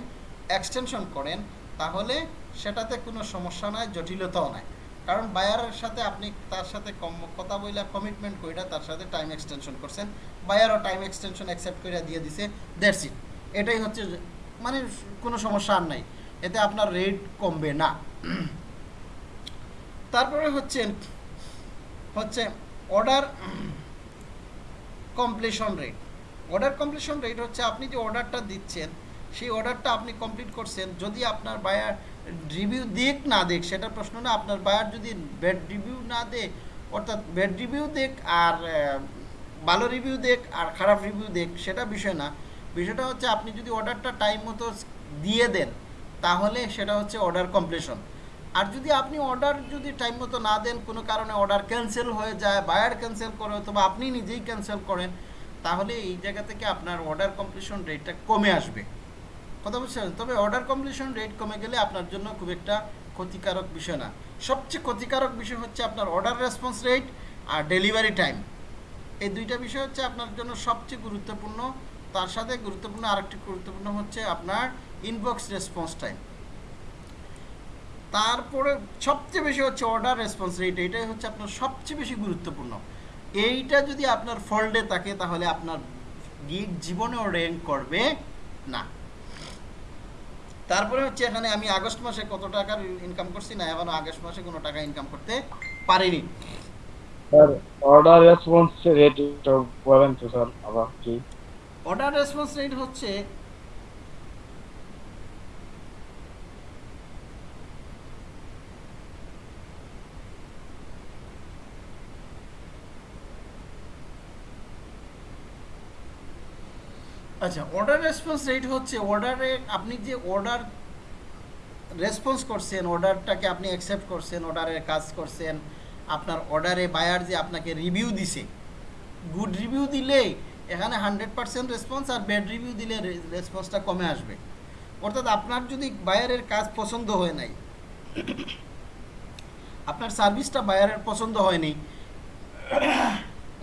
Speaker 1: এক্সটেনশন করেন, তাহলে সেটাতে কোনো সমস্যা নাই, জটিলতাও নাই। কারণ বায়ারের সাথে আপনি তার সাথে কম, কথা বইলা কমিটমেন্ট কইরা তার সাথে টাইম এক্সটেনশন করছেন। বায়ারও টাইম এক্সটেনশন অ্যাকসেপ্ট করে দিয়ে দিছে ইট এটাই হচ্ছে মানে কোনো সমস্যা আর নাই। এতে আপনার রেট কমবে না। তারপরে হচ্ছে হচ্ছে order completion rate order completion rate হচ্ছে আপনি যে অর্ডারটা দিচ্ছেন, সেই অর্ডারটা আপনি কমপ্লিট করছেন, যদি আপনার বায়ার রিভিউ দিক না দেখ, সেটা প্রশ্ন না, আপনার বায়ার যদি ব্যাড রিভিউ না দেয় অর্থাৎ ব্যাড রিভিউ দেখ আর ভালো রিভিউ দেখ আর খারাপ রিভিউ দেখ, সেটা বিষয় না। বিষয়টা হচ্ছে আপনি যদি অর্ডারটা টাইম মতো দিয়ে দেন, তাহলে সেটা হচ্ছে অর্ডার কমপ্লিশন আর যদি আপনি অর্ডার যদি টাইম মতো না দেন, কোনো কারণে অর্ডার ক্যান্সেল হয়ে যায় বায়ার ক্যান্সেল করে, অথবা আপনি নিজেই ক্যান্সেল করেন, তাহলে এই জায়গা থেকে আপনার অর্ডার কমপ্লিশন রেটটা কমে আসবে। কথা বুঝছেন? তবে অর্ডার কমপ্লিশন রেট কমে গেলে আপনার জন্য খুব একটা ক্ষতিকারক বিষয় না। সবচেয়ে ক্ষতিকারক বিষয় হচ্ছে আপনার অর্ডার রেসপন্স রেট আর ডেলিভারি টাইম এই দুইটা বিষয় হচ্ছে আপনার জন্য সবচেয়ে গুরুত্বপূর্ণ। তার সাথে গুরুত্বপূর্ণ আরেকটি গুরুত্বপূর্ণ হচ্ছে আপনার ইনবক্স রেসপন্স টাইম তারপরে সবচেয়ে বেশি হচ্ছে অর্ডার রেসপন্স রেট এটাই হচ্ছে আপনার সবচেয়ে বেশি গুরুত্বপূর্ণ। এইটা যদি আপনার ফল্টে থাকে, তাহলে আপনার গিগ জীবনেও র্যাঙ্ক করবে না। তারপরে হচ্ছে এখানে আমি আগস্ট মাসে কত টাকার ইনকাম করছি না, এখনও আগস্ট মাসে কোনো টাকা ইনকাম করতে পারিনি।
Speaker 4: স্যার অর্ডার রেসপন্স রেট বলেন তো স্যার আবার কি?
Speaker 1: অর্ডার রেসপন্স রেট হচ্ছে আচ্ছা অর্ডার রেসপন্স রেট হচ্ছে অর্ডারে আপনি যে অর্ডার রেসপন্স করছেন অর্ডারটাকে আপনি অ্যাকসেপ্ট করছেন অর্ডারের কাজ করছেন, আপনার অর্ডারে বায়ার যে আপনাকে রিভিউ দিছে গুড রিভিউ দিলে এখানে হান্ড্রেড পার্সেন্ট রেসপন্স আর ব্যাড রিভিউ দিলে রেসপন্সটা কমে আসবে। অর্থাৎ আপনার যদি বায়ারের কাজ পছন্দ হয় নাই, আপনার সার্ভিসটা বায়ারের পছন্দ হয়নি,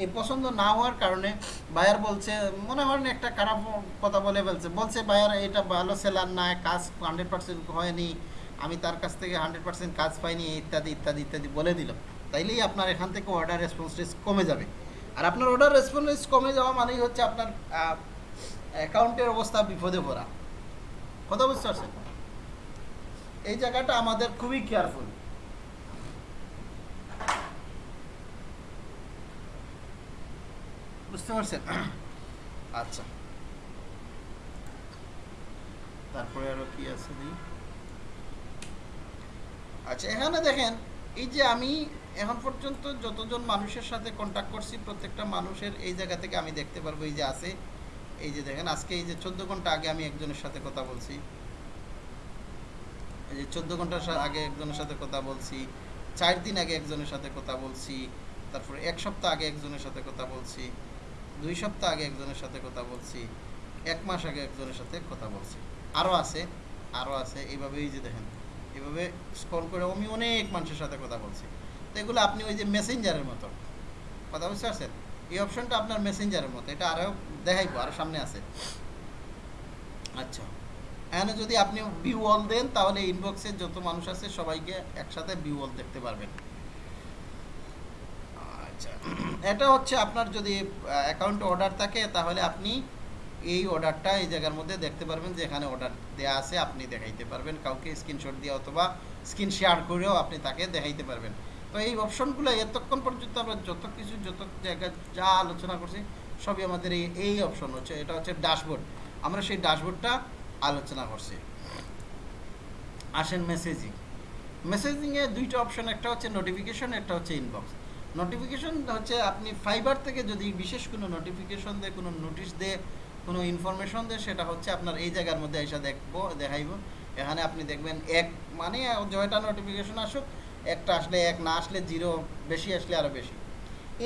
Speaker 1: এই পছন্দ না হওয়ার কারণে বায়ার বলছে, মনে হয় একটা খারাপ কথা বলে ফেলছে, বলছে বায়ার এটা ভালো সেলার না, কাজ হান্ড্রেড পার্সেন্ট হয়নি, আমি তার কাছ থেকে হান্ড্রেড পার্সেন্ট কাজ পাইনি, ইত্যাদি ইত্যাদি ইত্যাদি বলে দিল। তাইলেই আপনার এখান থেকে অর্ডার রেসপন্স রেস কমে যাবে। আর আপনার অর্ডার রেসপন্স কমে যাওয়া মানেই হচ্ছে আপনার অ্যাকাউন্টের অবস্থা বিপদে পড়া। কথা বুঝতে পারছেন? এই জায়গাটা আমাদের খুবই কেয়ারফুল বুঝতে পারছেন? <clears throat> আচ্ছা। তারপরে আরও কি আছে আচ্ছা এখানে দেখেন, এই যে আমি এখন পর্যন্ত যতজন মানুষের সাথে কন্ট্যাক্ট করছি, প্রত্যেকটা মানুষের এই জায়গা থেকে আমি দেখতে পারব, এই যে আছে। এই যে দেখেন, আজকে এই যে চোদ্দ ঘণ্টা আগে আমি একজনের সাথে কথা বলছি। এই যে চোদ্দ ঘণ্টা আগে একজনের সাথে কথা বলছি, চার দিন আগে একজনের সাথে কথা বলছি, তারপরে এক সপ্তাহ আগে একজনের সাথে কথা বলছি, দুই সপ্তাহ আগে একজনের সাথে কথা বলছি, এক মাস আগে একজনের সাথে কথা বলছি। আরও আছে আরও আছে এইভাবে এই যে দেখেন এভাবে স্ক্রল করে আমি অনেক মানুষের সাথে কথা বলছি। তো এগুলো আপনি ওই যে মেসেঞ্জারের মতো। কথা বুঝতে পারছেন? এই অপশনটা আপনার মেসেঞ্জারের মতো, এটা আরও দেখাইবো আরও সামনে আছে। আচ্ছা এখানে যদি আপনি ভিউ অল দেন, তাহলে ইনবক্সে যত মানুষ আছে, সবাইকে একসাথে ভিউ অল দেখতে পারবেন। আচ্ছা এটা হচ্ছে আপনার যদি অ্যাকাউন্টে অর্ডার থাকে, তাহলে আপনি এই অর্ডারটা এই জায়গার মধ্যে দেখতে পারবেন যে এখানে অর্ডার দেওয়া আছে, আপনি দেখাইতে পারবেন। কাউকে স্ক্রিনশট দিয়ে অথবা স্ক্রিন শেয়ার করেও আপনি তাকে দেখাইতে পারবেন। তো এই অপশনগুলো এতক্ষণ পর্যন্ত আমরা যত কিছু, যত জায়গায় যা আলোচনা করছি, সবই আমাদের এই এই অপশন হচ্ছে। এটা হচ্ছে ড্যাশবোর্ড আমরা সেই ড্যাশবোর্ডটা আলোচনা করছি। আসেন মেসেজিং মেসেজিংয়ে দুইটা অপশন একটা হচ্ছে নোটিফিকেশন একটা হচ্ছে ইনবক্স নোটিফিকেশন হচ্ছে আপনি ফাইবার থেকে যদি বিশেষ কোনো নোটিফিকেশন দেয়, কোনো নোটিশ দিয়ে, কোনো ইনফরমেশন দেয়, সেটা হচ্ছে আপনার এই জায়গার মধ্যে এসে দেখব, দেখাইব। এখানে আপনি দেখবেন এক মানে জয়টা নোটিফিকেশন আসুক একটা আসলে এক না আসলে জিরো বেশি আসলে আরও বেশি।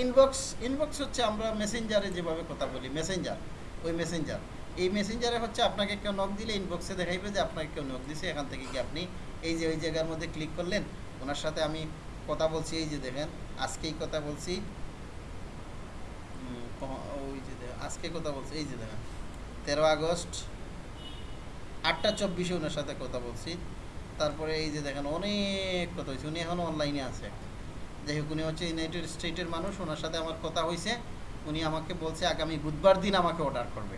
Speaker 1: ইনবক্স ইনবক্স হচ্ছে আমরা মেসেঞ্জারে যেভাবে কথা বলি মেসেঞ্জার ওই মেসেঞ্জার এই মেসেঞ্জারে হচ্ছে আপনাকে কেউ নক দিলে ইনবক্সে দেখাইবে যে আপনাকে কেউ নক দিছে, এখান থেকে কি আপনি এই যে ওই জায়গার মধ্যে ক্লিক করলেন, ওনার সাথে আমি কথা বলছি, এই যে দেখেন, আজকেই কথা বলছি। ওই যে আজকে কথা বলছি, এই যে দেখেন, তেরো আগস্ট, আটটা চব্বিশে ওনার সাথে কথা বলছি। তারপরে এই যে দেখেন, অনেক কথা হয়েছে। উনি এখন অনলাইনে আছে। যাই হোক, উনি হচ্ছে ইউনাইটেড স্টেটের মানুষ, ওনার সাথে আমার কথা হয়েছে। উনি আমাকে বলছে, আগামী বুধবার দিন আমাকে অর্ডার করবে।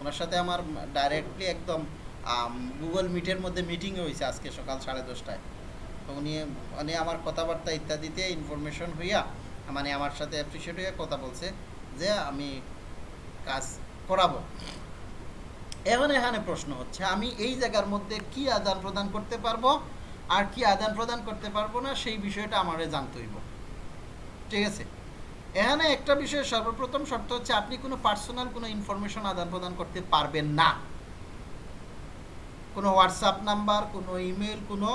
Speaker 1: ওনার সাথে আমার ডাইরেক্টলি একদম গুগল মিটের মধ্যে মিটিং হয়েছে আজকে সকাল সাড়ে দশটায়। তো উনি উনি আমার কথাবার্তা ইত্যাদিতে ইনফরমেশন হইয়া মানে আমার সাথে অ্যাপ্রিসিয়েট হইয়া কথা বলছে যে, আমি কাজ করাবো। এখন এখানে প্রশ্ন হচ্ছে, আমি এই জায়গার মধ্যে কি আদান প্রদান করতে পারব? আর কি আদান প্রদান করতে পারব না? সেই বিষয়টা আমারে জানতে হইব। ঠিক আছে? এখানে একটা বিষয়ে সর্বপ্রথম শর্ত হচ্ছে, আপনি কোনো পার্সোনাল কোনো ইনফরমেশন আদান প্রদান করতে পারবেন না। কোনো হোয়াটসঅ্যাপ নাম্বার, কোনো ইমেল, কোনো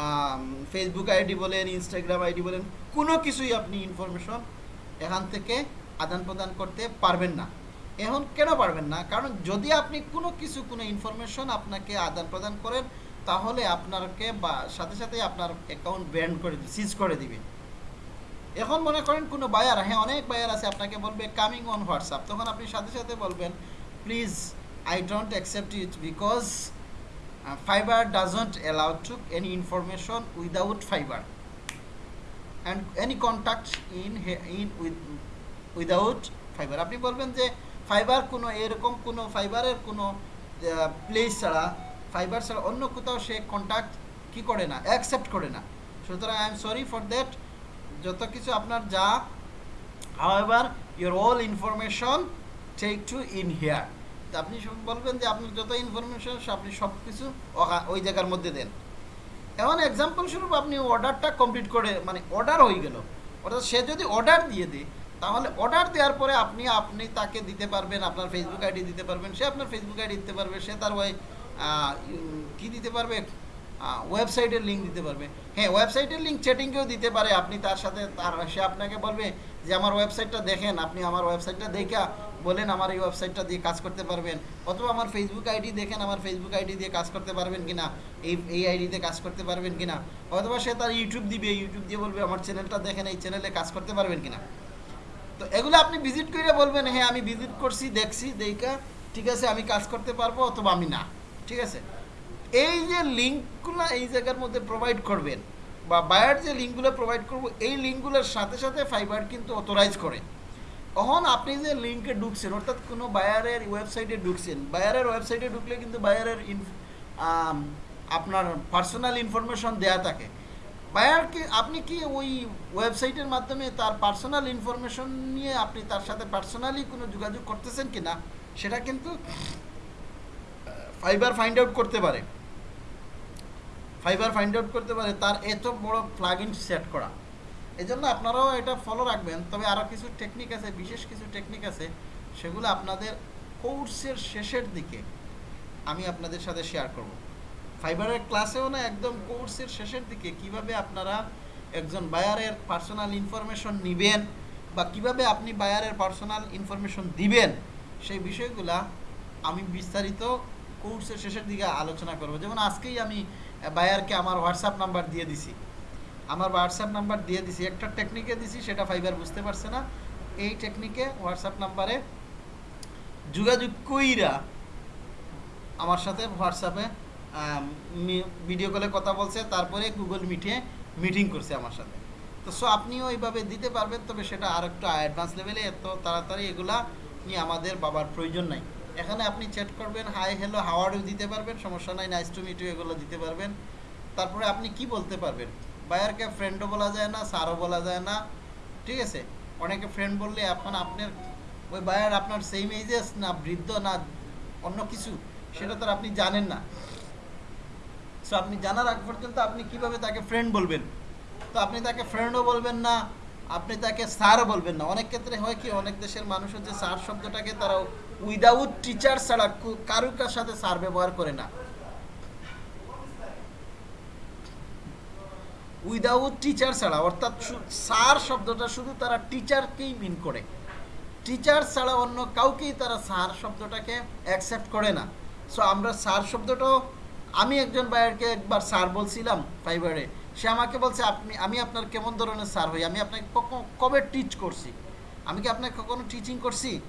Speaker 1: <clears throat> ফেসবুক আইডি বলেন, ইনস্টাগ্রাম আইডি বলেন, কোনো কিছুই আপনি ইনফরমেশন এখান থেকে আদান প্রদান করতে পারবেন না। এখন কেন পারবেন না? কারণ যদি আপনি কোনো কিছু, কোনো ইনফরমেশন আপনাকে আদান প্রদান করেন, তাহলে আপনাকে বা সাথে সাথে আপনার অ্যাকাউন্ট ব্যান্ড করে সিজ করে দিবে। এখন মনে করেন কোনো বায়ার হ্যাঁ অনেক বায়ার আছে, আপনাকে বলবে কামিং অন হোয়াটসঅ্যাপ তখন আপনি সাথে সাথে বলবেন please I don't accept it because Fiverr doesn't allow to any information without Fiverr and any contact in in without Fiverr আপনি বলবেন যে ফাইবার কোনো এরকম কোনো ফাইবারের কোনো প্লেস ছাড়া, ফাইবার ছাড়া অন্য কোথাও সে কন্ট্যাক্ট কি করে না অ্যাকসেপ্ট করে না। সুতরাং I am sorry for that যত কিছু আপনার যা however your all information take to in here আপনি বলবেন যে আপনার যত ইনফরমেশন আপনি সব কিছু ওই জায়গার মধ্যে দেন। এখন এক্সাম্পল স্বরূপ আপনি অর্ডারটা কমপ্লিট করে মানে অর্ডার হয়ে গেল। অর্থাৎ সে যদি অর্ডার দিয়ে দেয় তাহলে অর্ডার দেওয়ার পরে আপনি আপনি তাকে দিতে পারবেন, আপনার ফেসবুক আইডি দিতে পারবেন, সে আপনার ফেসবুক আইডি দিতে পারবে, সে তার ওই কী দিতে পারবে ওয়েবসাইটের লিঙ্ক দিতে পারবে। হ্যাঁ ওয়েবসাইটের লিঙ্ক চ্যাটিংকেও দিতে পারে, আপনি তার সাথে, তার, সে আপনাকে বলবে যে, আমার ওয়েবসাইটটা দেখেন, আপনি আমার ওয়েবসাইটটা দেখা বলেন আমার এই ওয়েবসাইটটা দিয়ে কাজ করতে পারবেন। অথবা আমার ফেসবুক আইডি দেখেন, আমার ফেসবুক আইডি দিয়ে কাজ করতে পারবেন কিনা, এই এই আইডিতে কাজ করতে পারবেন কিনা। অথবা সে তার ইউটিউব দিবে ইউটিউব দিয়ে বলবে, আমার চ্যানেলটা দেখেন, এই চ্যানেলে কাজ করতে পারবেন কিনা? তো এগুলো আপনি ভিজিট করে বলবেন হ্যাঁ আমি ভিজিট করছি, দেখছি, দেখা, ঠিক আছে, আমি কাজ করতে পারব অথবা আমি না। ঠিক আছে? এই যে লিঙ্কগুলো এই জায়গার মধ্যে প্রোভাইড করবেন, বা বায়ার যে লিঙ্কগুলো প্রোভাইড করব, এই লিঙ্কগুলোর সাথে সাথে ফাইবার কিন্তু অথরাইজ করে। তখন আপনি যে লিঙ্কে ঢুকছেন, অর্থাৎ কোনো বায়ারের ওয়েবসাইটে ঢুকছেন বায়ারের ওয়েবসাইটে ঢুকলে কিন্তু বায়ারের আপনার পার্সোনাল ইনফরমেশন দেয়া থাকে। বায়ারকে আপনি কি ওই ওয়েবসাইটের মাধ্যমে তার পার্সোনাল ইনফরমেশন নিয়ে আপনি তার সাথে পার্সোনালি কোনো যোগাযোগ করতেছেন কি না? সেটা কিন্তু ফাইবার ফাইন্ড আউট করতে পারে। ফাইবার ফাইন্ড আউট করতে পারে, তার এত বড় প্লাগ সেট করা। এই জন্য আপনারাও এটা ফলো রাখবেন। তবে আরও কিছু টেকনিক আছে, বিশেষ কিছু টেকনিক আছে, সেগুলো আপনাদের কোর্সের শেষের দিকে আমি আপনাদের সাথে শেয়ার করব। ফাইবারের ক্লাসেও না একদম কোর্সের শেষের দিকে কীভাবে আপনারা একজন বায়ারের পার্সোনাল ইনফরমেশন নেবেন বা কীভাবে আপনি বায়ারের পার্সোনাল ইনফরমেশন দিবেন, সেই বিষয়গুলা আমি বিস্তারিত কোর্সের শেষের দিকে আলোচনা করব। যেমন আজকেই আমি বায়ারকে আমার হোয়াটসঅ্যাপ নাম্বার দিয়ে দিছি। আমার হোয়াটসঅ্যাপ নাম্বার দিয়ে দিছি। একটা টেকনিকে দিছি, সেটা ফাইবার বুঝতে পারছে না। এই টেকনিকে হোয়াটসঅ্যাপ নাম্বারে যোগাযোগ কইরা আমার সাথে হোয়াটসঅ্যাপে ভিডিও কলে কথা বলছে, তারপরে গুগল মিটে মিটিং করছে আমার সাথে। তো সো আপনিও এইভাবে দিতে পারবেন, তবে সেটা আর একটু অ্যাডভান্স লেভেলে এত তাড়াতাড়ি এগুলা নিয়ে আমাদের বাবার প্রয়োজন নাই। এখানে আপনি চ্যাট করবেন হাই হ্যালো হাওয়ার্ডও দিতে পারবেন, সমস্যা নাই নাইস টু মিট এগুলো দিতে পারবেন। তারপরে আপনি কি বলতে পারবেন? বায়ারকে ফ্রেন্ডও বলা যায় না স্যারও বলা যায় না, ঠিক আছে? অনেকে ফ্রেন্ড বললে এখন আপনার, ওই বায়ার আপনার সেম এজেস না বৃদ্ধ না অন্য কিছু, সেটা তো আপনি জানেন না। সো আপনি জানার আগ পর্যন্ত আপনি কীভাবে তাকে ফ্রেন্ড বলবেন? তো আপনি তাকে ফ্রেন্ডও বলবেন না, আপনি তাকে স্যারও বলবেন না। অনেক ক্ষেত্রে হয় কি, অনেক দেশের মানুষ হচ্ছে স্যার শব্দটাকে তারা উইদাউট টিচার ছাড়া কু- কারুর কার সাথে স্যার ব্যবহার করে না। উইদাউট টিচার ছাড়া, অর্থাৎ স্যার শব্দটা শুধু তারা টিচারকেই মিন করে। টিচার ছাড়া অন্য কাউকেই তারা স্যার শব্দটাকে অ্যাকসেপ্ট করে না। সো আমরা স্যার শব্দটাও আমি একজন বায়ারকে একবার স্যার বলছিলাম ফাইবারে, সে আমাকে বলছে, আপনি, আমি আপনার কেমন ধরনের স্যার হই? আমি আপনাকে কবে টিচ করছি? আমি কি আপনাকে কখনো টিচিং করছি?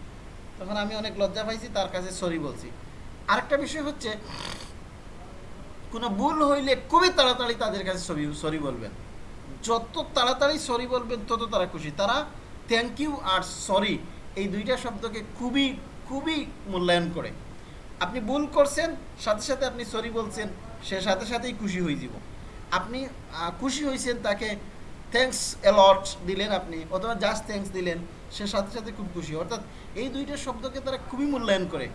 Speaker 1: তখন আমি অনেক লজ্জা পাইছি, তার কাছে সরি বলছি। আরেকটা বিষয় হচ্ছে, কোনো ভুল হইলে খুবই তাড়াতাড়ি তাদের কাছে সরি সরি বলবেন। যত তাড়াতাড়ি সরি বলবেন, তত তারা খুশি। তারা থ্যাংক ইউ আর সরি এই দুইটা শব্দকে খুবই খুবই মূল্যায়ন করে। আপনি ভুল করছেন, সাথে সাথে আপনি সরি বলছেন, সে সাথে সাথেই খুশি হয়ে যাব। আপনি খুশি হয়েছেন তাকে থ্যাঙ্কস অ্যালট দিলেন আপনি, অথবা জাস্ট থ্যাঙ্কস দিলেন, সে সাথে সাথে খুব খুশি। অর্থাৎ এই দুইটা শব্দকে তারা খুবই মূল্যায়ন করে।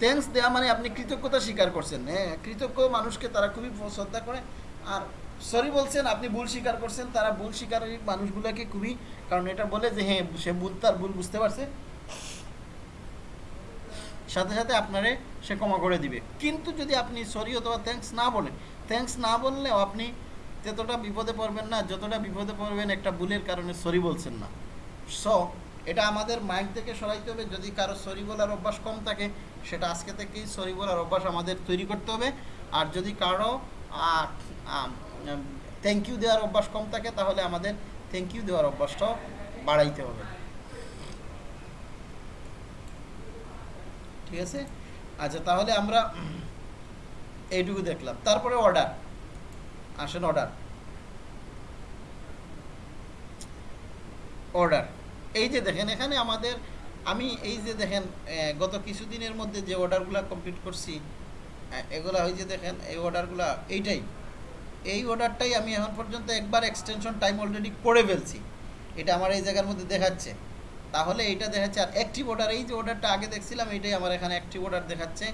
Speaker 1: থ্যাঙ্কস দেওয়া মানে আপনি কৃতজ্ঞতা স্বীকার করছেন। হ্যাঁ কৃতজ্ঞ মানুষকে তারা খুবই শ্রদ্ধা করে। আর সরি বলছেন, আপনি ভুল স্বীকার করছেন, তারা ভুল স্বীকারী মানুষগুলোকে খুবই, কারণ এটা বলে যে হ্যাঁ সে ভুল, তার ভুল বুঝতে পারছে। সাথে সাথে আপনারে সে ক্ষমা করে দিবে। কিন্তু যদি আপনি সরি অথবা থ্যাঙ্কস না বলেন থ্যাঙ্কস না বললেও আপনি ততটা বিপদে পড়বেন না, যতটা বিপদে পড়বেন একটা ভুলের কারণে সরি বলছেন না। সো এটা আমাদের মাইক থেকে সরাইতে হবে। যদি কারও সরি বলার অভ্যাস কম থাকে, সেটা আজকে থেকেই সরি বলার অভ্যাস আমাদের তৈরি করতে হবে। আর যদি কারও থ্যাংক ইউ দেওয়ার অভ্যাস কম থাকে, তাহলে আমাদের থ্যাংক ইউ দেওয়ার অভ্যাসটাও বাড়াইতে হবে। ঠিক আছে? আচ্ছা তাহলে আমরা এইটুকু দেখলাম। তারপরে অর্ডার আসেন অর্ডার অর্ডার এই যে দেখেন, এখানে আমাদের, আমি এই যে দেখেন গত কিছুদিনের মধ্যে যে অর্ডারগুলো কমপ্লিট করছি এগুলা ওই যে দেখেন, এই অর্ডারগুলো এইটাই। এই অর্ডারটাই আমি এখন পর্যন্ত একবার এক্সটেনশন টাইম অলরেডি করে ফেলছি। এটা আমার এই জায়গার মধ্যে দেখাচ্ছে। তাহলে এইটা দেখাচ্ছে, আর অ্যাক্টিভ অর্ডার এই যে অর্ডারটা আগে দেখছিলাম এটাই আমার এখানে অ্যাক্টিভ অর্ডার দেখাচ্ছে।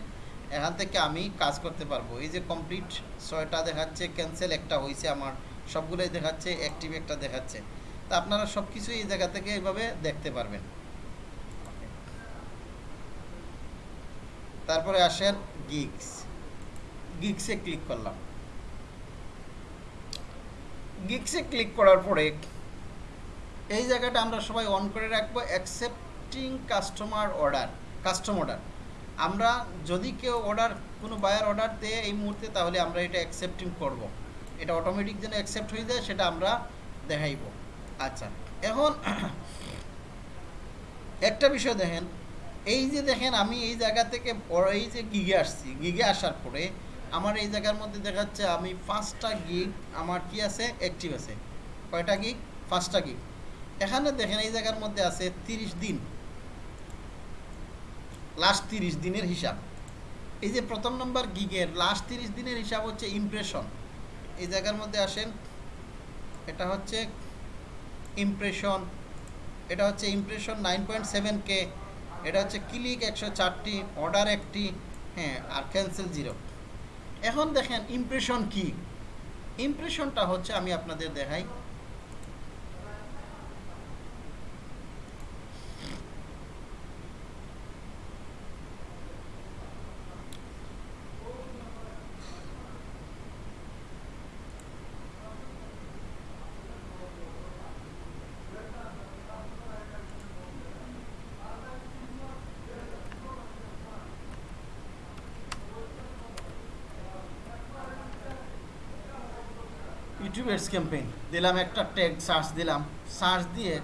Speaker 1: এখান থেকে আমি কাজ করতে পারব। এই যে কমপ্লিট ছয়টা দেখাচ্ছে ক্যান্সেল একটা হয়েছে আমার, সবগুলোই দেখাচ্ছে অ্যাক্টিভ একটা দেখাচ্ছে। তা আপনারা সব কিছু এই জায়গা থেকে এইভাবে দেখতে পারবেন। তারপরে আসেন গিগস গিগসে ক্লিক করলাম। গিগসে ক্লিক করার পরে এই জায়গাটা আমরা সবাই অন করে রাখব accepting customer order custom order আমরা যদি কেউ অর্ডার কোনো বায়ার অর্ডার দেয় এই মুহূর্তে, তাহলে আমরা এটা অ্যাকসেপ্টিং করব। এটা অটোমেটিক যেন অ্যাকসেপ্ট হয়ে যায়, সেটা আমরা দেখাইব। আচ্ছা এখন <coughs> একটা বিষয় দেখেন। এই যে দেখেন, আমি এই জায়গা থেকে এই যে গিগে আসছি। গিগে আসার পরে আমার এই জায়গার মধ্যে দেখাচ্ছে, আমি পাঁচটা গিগ আমার কি আছে? অ্যাক্টিভ আছে। কয়টা গিগ পাঁচটা গিগ এখানে দেখেন এই জায়গার মধ্যে আছে তিরিশ দিন। লাস্ট তিরিশ দিনের হিসাব। এই যে প্রথম নম্বর গিগের লাস্ট তিরিশ দিনের হিসাব হচ্ছে ইমপ্রেশন এই জায়গার মধ্যে আসেন, এটা হচ্ছে ইমপ্রেশন এটা হচ্ছে impression nine point seven K এটা হচ্ছে ক্লিক একশো চারটি অর্ডার একটি হ্যাঁ আর ক্যান্সেল জিরো এখন দেখেন ইমপ্রেশন কি? ইমপ্রেশনটা হচ্ছে আমি আপনাদের দেখাই। এডস ক্যাম্পেইন দিলাম একটা ট্যাগ সার্চ দিলাম সার্চ দিয়ে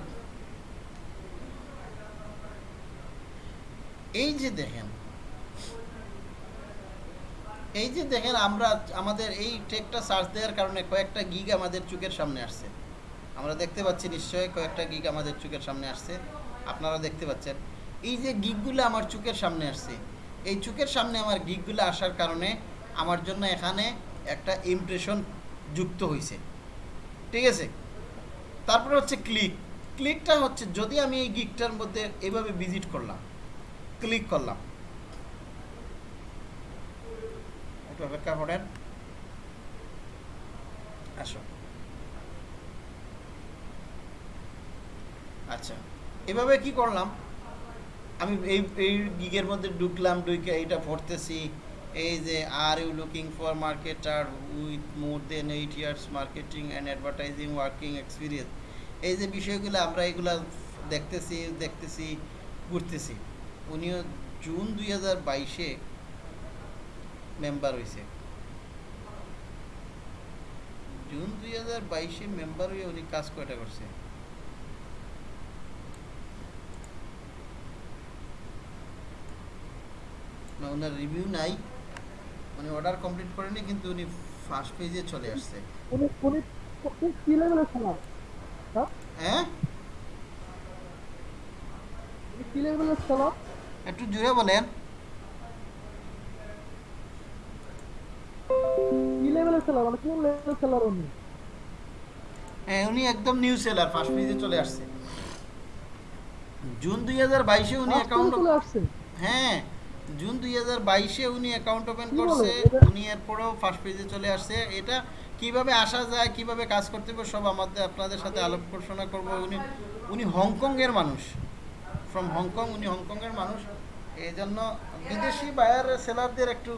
Speaker 1: এই যে দেখেন, এই যে দেখেন আমরা, আমাদের এই ট্যাগটা সার্চ দেওয়ার কারণে কয়েকটা গিগ আমাদের চোখের সামনে আসছে। আমরা দেখতে পাচ্ছি নিশ্চয়ই কয়েকটা গিগ আমাদের চোখের সামনে আসছে। আপনারা দেখতে পাচ্ছেন। এই যে গিগগুলো আমার চোখের সামনে আসছে, এই চোখের সামনে আমার গিগগুলো আসার কারণে আমার জন্য এখানে একটা ইমপ্রেশন যুক্ত হয়েছে ঠিক আছে তারপরে হচ্ছে ক্লিক ক্লিকটা হচ্ছে যদি আমি এই গিকটার মধ্যে এভাবে ভিজিট করলাম ক্লিক করলাম। একটু অপেক্ষা করেন। আসো। আচ্ছা এভাবে কি করলাম? আমি এই এই গিগের মধ্যে ঢুকলাম, ঢুকে এইটা পড়তেছি এই যে are you looking for marketer with more than eight years marketing and advertising working experience এই যে বিষয়গুলো আমরা এগুলা দেখতেছি দেখতেছি, ঘুরতেছি। উনিও জুন দুই হাজার বাইশে মেম্বার হয়েছে জুন দুই হাজার বাইশে মেম্বার হয়ে উনি কাজ কয়টা করছে? না ওনার রিভিউ নাই। উনি অর্ডার কমপ্লিট করেনি কিন্তু উনি ফার্স্ট পেজে চলে আসছে।
Speaker 5: উনি উনি কি লেভেলের খেলা?
Speaker 1: হ্যাঁ?
Speaker 5: উনি কি লেভেলের খেলা?
Speaker 1: একটু জুড়ে বলেন।
Speaker 5: কি লেভেলের খেলা মানে কোন লেভেলের খেলার উনি?
Speaker 1: হ্যাঁ উনি একদম নিউ সেলার ফার্স্ট পেজে চলে আসছে। জুন দুই হাজার বাইশে উনি অ্যাকাউন্ট হ্যাঁ। জুন দুই হাজার বাইশে উনি অ্যাকাউন্ট ওপেন করছে উনি এরপরেও ফার্স্ট পেজে চলে আসছে। এটা কীভাবে আসা যায় কীভাবে কাজ করতে হবে সব আমাদের আপনাদের সাথে আলোপ ঘোষণা করব। উনি উনি হংকংয়ের মানুষ। ফ্রম হংকং উনি হংকংয়ের মানুষ। এই জন্য বিদেশি বায়ার সেলারদের একটু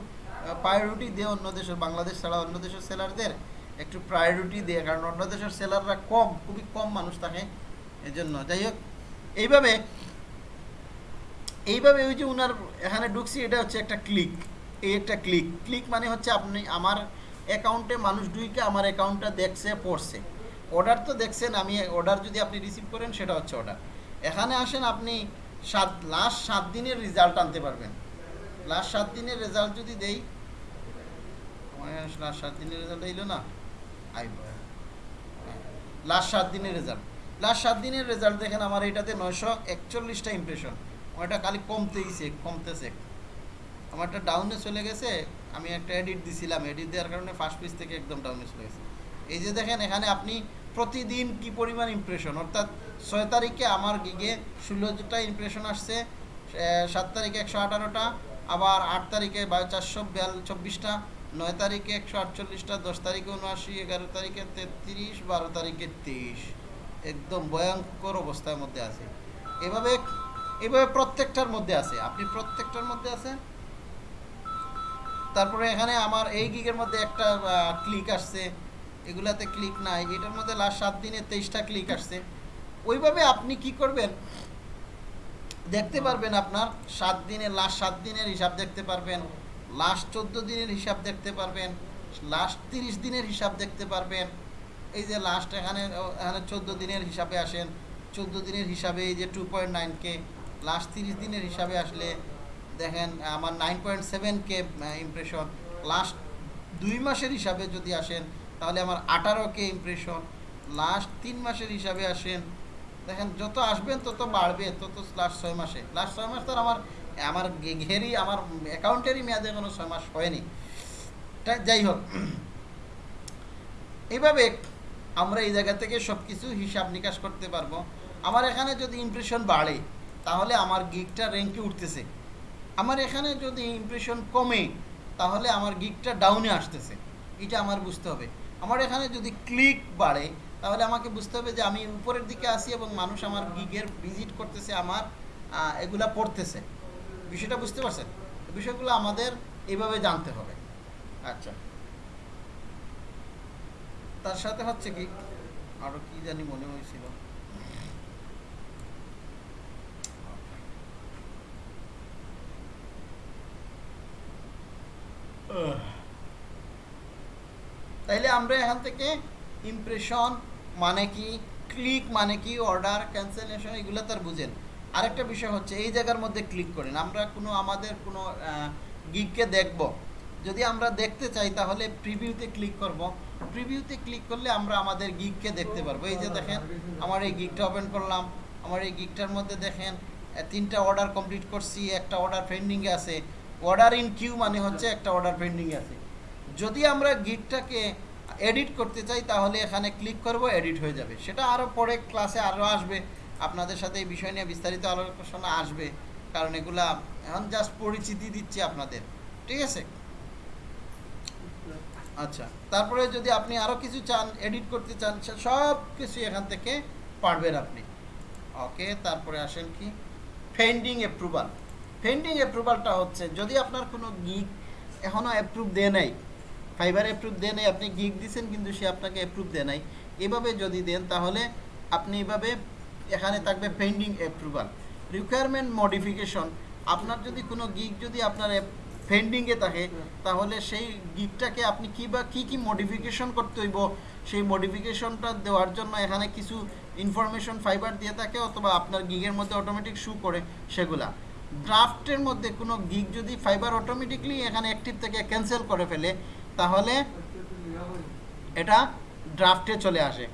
Speaker 1: প্রায়োরিটি দিয়ে অন্য দেশের বাংলাদেশ ছাড়া অন্য দেশের সেলারদের একটু প্রায়োরিটি দিয়ে কারণ অন্য দেশের সেলাররা কম খুবই কম মানুষ থাকে। এই জন্য যাই হোক এইভাবে এইভাবে ওই যে উনার এখানে ঢুকছি, এটা হচ্ছে একটা ক্লিক এই একটা ক্লিক ক্লিক মানে হচ্ছে আপনি, আমার অ্যাকাউন্টে মানুষ ঢুকে আমার অ্যাকাউন্টটা দেখছে, পড়ছে। অর্ডার তো দেখছেন, আমি অর্ডার যদি আপনি রিসিভ করেন, সেটা হচ্ছে অর্ডার এখানে আসেন, আপনি সাত লাস্ট সাত দিনের রেজাল্ট আনতে পারবেন। লাস্ট সাত দিনের রেজাল্ট যদি দেই লাস্ট সাত দিনের রেজাল্ট এইলো না? লাস্ট সাত দিনের রেজাল্ট লাস্ট সাত দিনের রেজাল্ট দেখেন, আমার এটাতে নয়শো একচল্লিশটা ইমপ্রেশন ওটা খালি কমতেইছে, কমতেছে। আমারটা ডাউনে চলে গেছে, আমি একটা এডিট দিছিলাম এডিট দেওয়ার কারণে ফার্স্ট পেজ থেকে একদম ডাউনে চলে গেছে। এই যে দেখেন, এখানে আপনি প্রতিদিন কি পরিমাণ ইমপ্রেশন অর্থাৎ ছয় তারিখে আমার গিগে ষোলোটা ইমপ্রেশন আসছে সাত তারিখে একশো আঠারোটা, আবার আট তারিখে বা চারশো বিয়াল চব্বিশটা, নয় তারিখে একশো আটচল্লিশটা, দশ তারিখে উনআশি, এগারো তারিখে তেত্রিশ, বারো তারিখে তেইশ। একদম ভয়ঙ্কর অবস্থার মধ্যে আছে। এভাবে এভাবে প্রত্যেকটার মধ্যে আছে। আপনি প্রত্যেকটার মধ্যে আছেন। তারপরে এখানে আমার এই গিগের মধ্যে একটা ক্লিক আসছে। এগুলাতে ক্লিক নাই। এটার মধ্যে লাস্ট সাত দিনে তেইশটা ক্লিক আসছে। ওইভাবে আপনি কি করবেন? দেখতে পারবেন আপনার সাত দিনের লাস্ট সাত দিনের হিসাব দেখতে পারবেন। লাস্ট চোদ্দ দিনের হিসাব দেখতে পারবেন। লাস্ট তিরিশ দিনের হিসাব দেখতে পারবেন। এই যে লাস্ট এখানে এখানে চোদ্দ দিনের হিসাবে আসেন। চোদ্দ দিনের হিসাবে এই যে two point nine K last তিরিশ দিনের হিসাবে আসলে দেখেন, আমার nine point seven K impression last দুই মাসের হিসাবে যদি আসেন, তাহলে আমার আঠারো কে ইমপ্রেশন লাস্ট তিন মাসের হিসাবে আসেন, দেখেন যত আসবেন তত বাড়বে, তত লাস্ট ছয় মাসে। লাস্ট ছয় মাস তো আমার আমার ঘেরি, আমার অ্যাকাউন্টেরই মেয়াদে কোনো ছয় মাস হয়নি। যাই হোক এইভাবে আমরা এই জায়গা থেকে সব কিছু হিসাব নিকাশ করতে পারব। আমার এখানে যদি ইমপ্রেশন বাড়ে তাহলে আমার গিকটা র্যাঙ্কে উঠতেছে। আমার এখানে যদি ইমপ্রেশন কমে, তাহলে আমার গিকটা ডাউনে আসতেছে। এটা আমার বুঝতে হবে। আমার এখানে যদি ক্লিক বাড়ে, তাহলে আমাকে বুঝতে হবে যে আমি উপরের দিকে আসি এবং মানুষ আমার গিগের ভিজিট করতেছে, আমার এগুলা পড়তেছে। বিষয়টা বুঝতে পারছেন? বিষয়গুলো আমাদের এইভাবে জানতে হবে। আচ্ছা। তার সাথে হচ্ছে কি আরও কি জানি মনে হয়েছিল। তাইলে আমরা এখান থেকে ইমপ্রেশন মানে কি ক্লিক মানে কি অর্ডার ক্যান্সেলেশন এগুলো তার বুঝেন। আরেকটা বিষয় হচ্ছে, এই জায়গার মধ্যে ক্লিক করেন। আমরা কোনো, আমাদের কোনো গিগকে দেখব। যদি আমরা দেখতে চাই, তাহলে প্রিভিউতে ক্লিক করব। প্রিভিউতে ক্লিক করলে আমরা আমাদের গিগকে দেখতে পারব। এই যে দেখেন, আমার এই গিগটা ওপেন করলাম। আমার এই গিগটার মধ্যে দেখেন, তিনটা অর্ডার কমপ্লিট করছি। একটা অর্ডার পেন্ডিংয়ে আছে। অর্ডার ইন কিউ মানে হচ্ছে একটা অর্ডার পেন্ডিংয়ে আছে। যদি আমরা গিটটাকে এডিট করতে চাই, তাহলে এখানে ক্লিক করব এডিট হয়ে যাবে। সেটা আরও পরে ক্লাসে আরও আসবে। আপনাদের সাথে এই বিষয় নিয়ে বিস্তারিত আলোচনা আসবে, কারণ এগুলা এখন জাস্ট পরিচিতি দিচ্ছি আপনাদের। ঠিক আছে? আচ্ছা তারপরে যদি আপনি আরও কিছু চান এডিট করতে চান সব কিছু এখান থেকে পারবেন আপনি। ওকে তারপরে আসেন কি? ফেন্ডিং অ্যাপ্রুভাল ফেন্ডিং অ্যাপ্রুভালটা হচ্ছে যদি আপনার কোনো গিগ এখনও অ্যাপ্রুভ দেয় নাই ফাইবার অ্যাপ্রুভ দেয় নাই আপনি গিগ দিচ্ছেন কিন্তু সে আপনাকে অ্যাপ্রুভ দেয় নাই এভাবে যদি দেন তাহলে আপনি এভাবে এখানে থাকবে পেন্ডিং অ্যাপ্রুভাল রিকোয়ারমেন্ট মডিফিকেশন আপনার যদি কোনো গিগ যদি আপনার পেন্ডিংয়ে থাকে তাহলে সেই গিগটাকে আপনি কী বা কী কী মডিফিকেশন করতে হইব সেই মডিফিকেশনটা দেওয়ার জন্য এখানে কিছু ইনফরমেশন ফাইবার দিয়ে থাকে অথবা আপনার গিগের মধ্যে অটোমেটিক শু করে সেগুলা। ড্রাফটের মধ্যে কোনো গিগ যদি ফাইবার অটোমেটিকলি এখানে অ্যাক্টিভ থেকে ক্যান্সেল করে ফেলে, তাহলে এটা ড্রাফটে চলে আসে।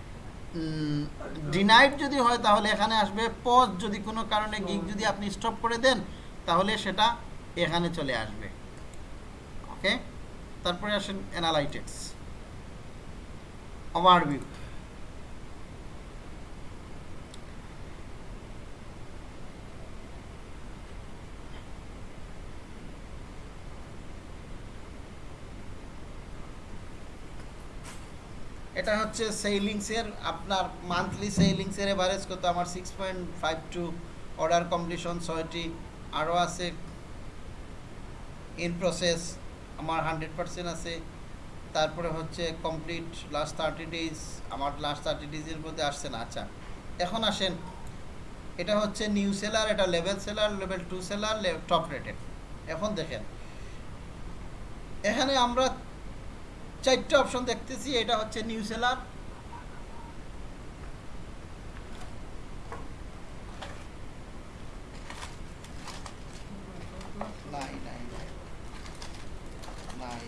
Speaker 1: ডিনাইড যদি হয়, তাহলে এখানে আসবে পজ যদি কোনো কারণে গিগ যদি আপনি স্টপ করে দেন, তাহলে সেটা এখানে চলে আসবে। ওকে তারপরে আসেন অ্যানালাইটিক্স ওভারভিউ এটা হচ্ছে সেলিংসের, আপনার মান্থলি সেলিংসের এভারেজ কত? আমার six point five two order completion ছয়টি, আরও আছে ইন প্রসেস আমার হান্ড্রেড পার্সেন্ট আছে, তারপরে হচ্ছে কমপ্লিট লাস্ট থার্টি ডেজ আমার লাস্ট থার্টি ডেজের মধ্যে আসছে না আচ্ছা। এখন আসেন, এটা হচ্ছে নিউ সেলার এটা level seller level two seller top rated এখন দেখেন, এখানে আমরা চারটে অপশন দেখতেছি এটা হচ্ছে নিউ সেলার নাই নাই নাই। নাই।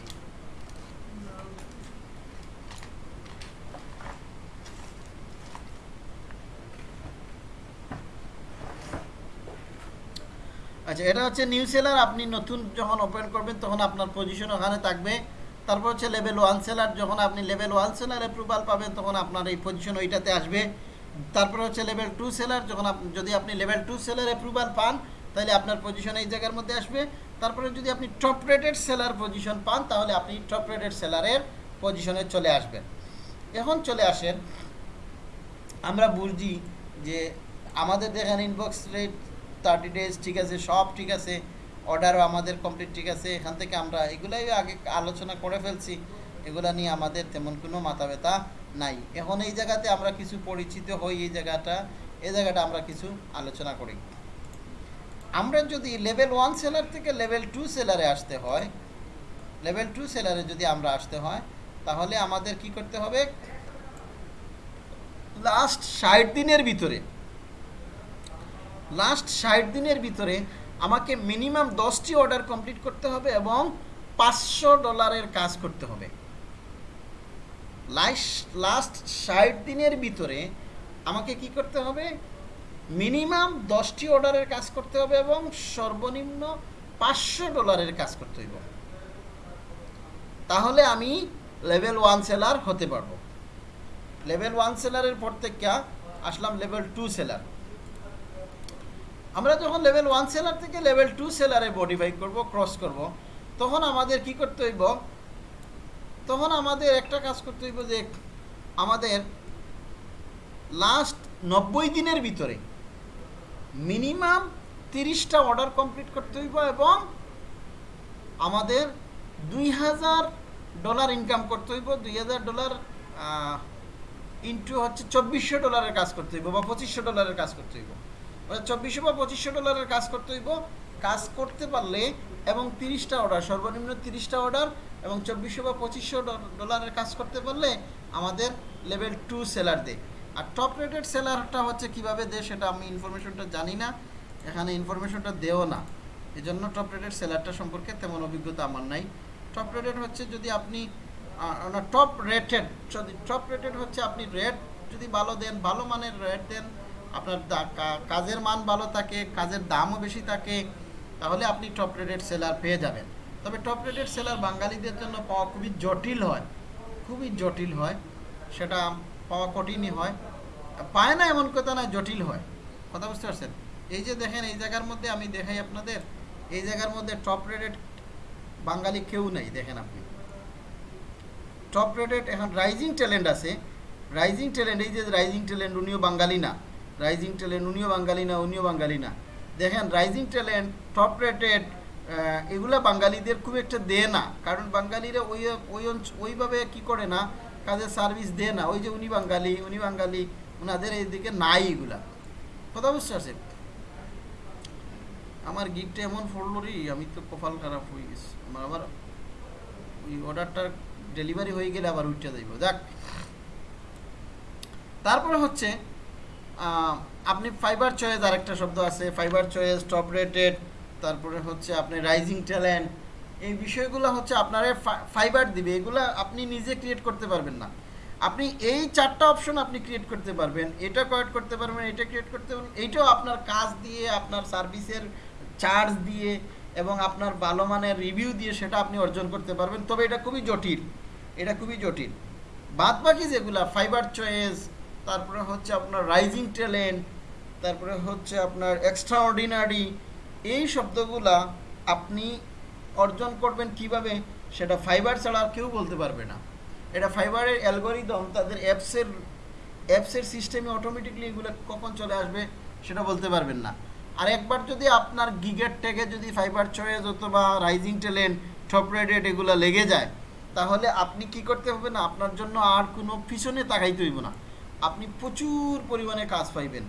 Speaker 1: আচ্ছা এটা হচ্ছে নিউ সেলার আপনি নতুন যখন ওপেন করবেন তখন আপনার পজিশন ওখানে থাকবে। তারপর হচ্ছে লেভেল ওয়ান সেলার যখন আপনি লেভেল ওয়ান সেলার অ্যাপ্রুভাল পাবেন, তখন আপনার এই পজিশন ওইটাতে আসবে। তারপর হচ্ছে লেভেল টু সেলার যখন যদি আপনি লেভেল টু সেলার অ্যাপ্রুভাল পান, তাহলে আপনার পজিশন এই জায়গার মধ্যে আসবে। তারপরে যদি আপনি টপ রেটেড সেলার পজিশন পান, তাহলে আপনি টপ রেটেড সেলারের পজিশনে চলে আসবেন। এখন চলে আসেন, আমরা বুঝি যে আমাদের দেখেন ইনবক্স রেট থার্টি ডেজ ঠিক আছে, সব ঠিক আছে। অর্ডারও আমাদের কমপ্লিট ঠিক আছে। এখান থেকে আমরা এগুলাই আগে আলোচনা করে ফেলছি। এগুলা নিয়ে আমাদের তেমন কোনো মাথা ব্যথা নাই। এখন এই জায়গাতে আমরা কিছু পরিচিত হই এই জায়গাটা এই জায়গাটা আমরা কিছু আলোচনা করি। আমরা যদি লেভেল ওয়ান সেলার থেকে লেভেল টু সেলারে আসতে হয় লেভেল টু সেলারে যদি আমরা আসতে হয়, তাহলে আমাদের কি করতে হবে? লাস্ট ষাট দিনের ভিতরে লাস্ট ষাট দিনের ভিতরে আমাকে মিনিমাম দশটি অর্ডার কমপ্লিট করতে হবে এবং পাঁচশো ডলারের কাজ করতে হবে। লাস্ট ষাট দিনের ভিতরে আমাকে কি করতে হবে? মিনিমাম দশটি অর্ডারের কাজ করতে হবে এবং সর্বনিম্ন পাঁচশো ডলারের কাজ করতে হইব। তাহলে আমি লেভেল ওয়ান সেলার হতে পারব। লেভেল ওয়ান সেলারের পর থেকে আসলাম লেভেল টু সেলার আমরা যখন লেভেল ওয়ান সেলার থেকে লেভেল টু সেলারে মডিফাই করব ক্রস করব, তখন আমাদের কি করতে হইব? তখন আমাদের একটা কাজ করতে হইব যে, আমাদের লাস্ট নব্বই দিনের ভিতরে মিনিমাম তিরিশটা অর্ডার কমপ্লিট করতে হইব এবং আমাদের দুই হাজার ডলার ইনকাম করতে হইব। দুই হাজার ডলার ইন্টু হচ্ছে চব্বিশশো ডলারের কাজ করতে হইব বা পঁচিশশো ডলারের কাজ করতে হইব। চব্বিশশো বা পঁচিশশো ডলারের কাজ করতে হইব। কাজ করতে পারলে এবং তিরিশটা অর্ডার সর্বনিম্ন তিরিশটা অর্ডার এবং চব্বিশশো বা পঁচিশশো ডলারের কাজ করতে পারলে আমাদের লেভেল টু সেলার দেয়। আর টপ রেটেড সেলারটা হচ্ছে কীভাবে দেয় সেটা আমি ইনফরমেশনটা জানি না, এখানে ইনফরমেশনটা দেও না। এই জন্য টপ রেটেড সেলারটা সম্পর্কে তেমন অভিজ্ঞতা আমার নাই। টপ রেটেড হচ্ছে যদি আপনি টপ রেটেড যদি টপ রেটেড হচ্ছে আপনি রেট যদি ভালো দেন, ভালো মানের রেট দেন আপনার কাজের মান ভালো থাকে, কাজের দামও বেশি থাকে, তাহলে আপনি টপ রেটেড সেলার পেয়ে যাবেন। তবে টপ রেটেড সেলার বাঙালিদের জন্য পাওয়া খুবই জটিল হয়, খুবই জটিল হয়, সেটা পাওয়া কঠিনই হয়। পায় না এমন কথা না জটিল হয়। কথা বুঝতে পারছেন? এই যে দেখেন, এই জায়গার মধ্যে আমি দেখাই আপনাদের, এই জায়গার মধ্যে টপ রেটেড বাঙালি কেউ নাই, দেখেন আপনি। টপ রেটেড এখন রাইজিং ট্যালেন্ট আছে রাইজিং ট্যালেন্ট এই যে রাইজিং ট্যালেন্ট উনিও বাঙালি না। রাইজিং ট্যালেন্ট উনিও বাঙালি না উনিও বাঙালি না দেখেন রাইজিং ট্যালেন্ট টপ রেটেড এগুলা বাঙালিদের খুব একটা দেয় না। কারণ বাঙালিরা ওই ওই ওইভাবে কি করে না, কাজের সার্ভিস দেয় না। ওই যে উনি বাঙালি উনি বাঙালি ওনাদের এইদিকে নাই এগুলা। কথা বুঝতে পারছেন? আমার গিকটা এমন পড়ল রে, আমি তো কপাল খারাপ হয়ে গেছি। আমার আবার ওই অর্ডারটার ডেলিভারি হয়ে গেলে আবার উঠতে যাইব। যাক। তারপরে হচ্ছে আপনি ফাইবার চয়েস আরেকটা শব্দ আছে ফাইবার চয়েস টপ রেটেড তারপরে হচ্ছে আপনি রাইজিং ট্যালেন্ট এই বিষয়গুলো হচ্ছে আপনার ফাইবার দিবে, এগুলা আপনি নিজে ক্রিয়েট করতে পারবেন না। আপনি এই চারটা অপশন আপনি ক্রিয়েট করতে পারবেন, এটা ক্রিয়েট করতে পারবেন, এটা ক্রিয়েট করতে পারবেন, এইটাও আপনার কাজ দিয়ে, আপনার সার্ভিসের চার্জ দিয়ে এবং আপনার ভালো মানের রিভিউ দিয়ে সেটা আপনি অর্জন করতে পারবেন। তবে এটা খুবই জটিল, এটা খুবই জটিল। বাদ বাকি যেগুলা ফাইবার চয়েস তারপরে হচ্ছে আপনার রাইজিং ট্যালেন্ট তারপরে হচ্ছে আপনার এক্সট্রা অর্ডিনারি এই শব্দগুলা আপনি অর্জন করবেন কীভাবে সেটা ফাইবার ছাড়া আর কেউ বলতে পারবে না। এটা ফাইবারের অ্যালগোরিদম তাদের অ্যাপসের অ্যাপসের সিস্টেমে অটোমেটিকলি এগুলো কখন চলে আসবে সেটা বলতে পারবেন না। আর একবার যদি আপনার গিগের ট্যাগে যদি ফাইবার চয়েস অথবা রাইজিং ট্যালেন্ট টপ রেটেড এগুলো লেগে যায়, তাহলে আপনি কি করতে হবে না, আপনার জন্য আর কোনো পিছনে তাকাইতে হইব না। আপনি প্রচুর পরিমাণে কাজ পাইবেন।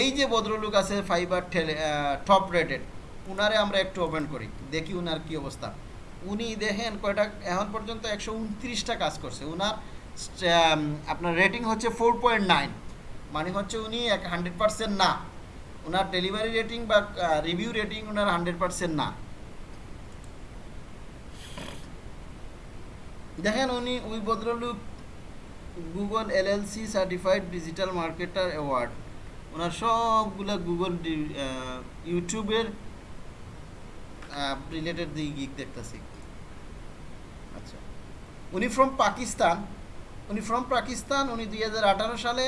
Speaker 1: এই যে ভদ্রলোক আছে ফাইবার ঠেলে টপ রেটেড উনারে আমরা একটু ওপেন করি, দেখি উনার কি অবস্থা। উনি দেখেন কয়টা, এখন পর্যন্ত একশো উনত্রিশটা কাজ করছে। উনার আপনার রেটিং হচ্ছে ফোর পয়েন্ট নাইন মানে হচ্ছে উনি এক হান্ড্রেড পার্সেন্ট না। ওনার ডেলিভারি রেটিং বা রিভিউ রেটিং ওনার হান্ড্রেড পার্সেন্ট না। দেখেন উনি, ওই ভদ্রলোক Google LLC certified digital marketer award ওনার সবগুলো গুগল ইউটিউবের রিলেটেড দিকে গিক দেখতেছি। আচ্ছা। উনি ফ্রম পাকিস্তান উনি ফ্রম পাকিস্তান উনি দু হাজার আঠারো সালে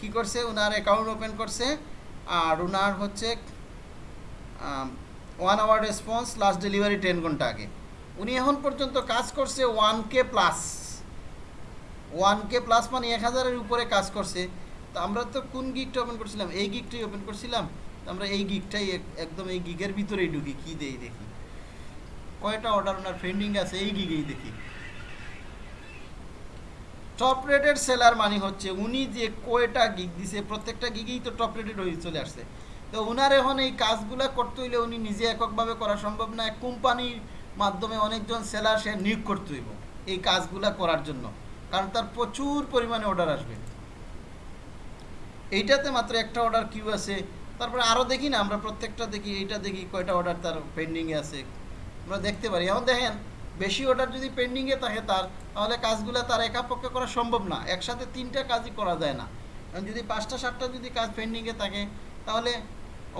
Speaker 1: কি করছে? ওনার অ্যাকাউন্ট ওপেন করছে। আর ওনার হচ্ছে one hour response last delivery ten ঘণ্টা আগে। উনি এখন পর্যন্ত কাজ করছে one K plus one K plus মানে এক হাজারের উপরে কাজ করছে। তো আমরা তো কোন গিকটা ওপেন করছিলাম? এই গিকটাই ওপেন করছিলাম। আমরা এই গিকটাই এক- একদম এই গিগের ভিতরেই ঢুকি, কি দেই দেখি। কয়টা অর্ডার ওনার পেন্ডিং আছে, এই গিগেই দেখি। টপ রেটেড সেলার মানে হচ্ছে উনি যে কয়টা গিগ দিছে, প্রত্যেকটা গিগেই তো টপ রেটেড হয়ে চলে আসছে। তো উনার এখন এই কাজগুলা করতে হইলে উনি নিজে এককভাবে করা সম্ভব না কোম্পানির মাধ্যমে অনেকজন সেলার সে নিয়োগ করতে হইব, এই কাজগুলা করার জন্য। কারণ তার প্রচুর পরিমাণে অর্ডার আসবে। এইটাতে মাত্র একটা অর্ডার কিউ আছে। তারপরে আরও দেখি না, আমরা প্রত্যেকটা দেখি, এইটা দেখি, কয়টা অর্ডার তার পেন্ডিংয়ে আছে। আমরা দেখতে পারি। এখন দেখেন, বেশি অর্ডার যদি পেন্ডিংয়ে থাকে তার, তাহলে কাজগুলো তার একা পক্ষে করা সম্ভব না। একসাথে তিনটা কাজই করা যায় না। কারণ যদি পাঁচটা, সাতটা যদি কাজ পেন্ডিংয়ে থাকে, তাহলে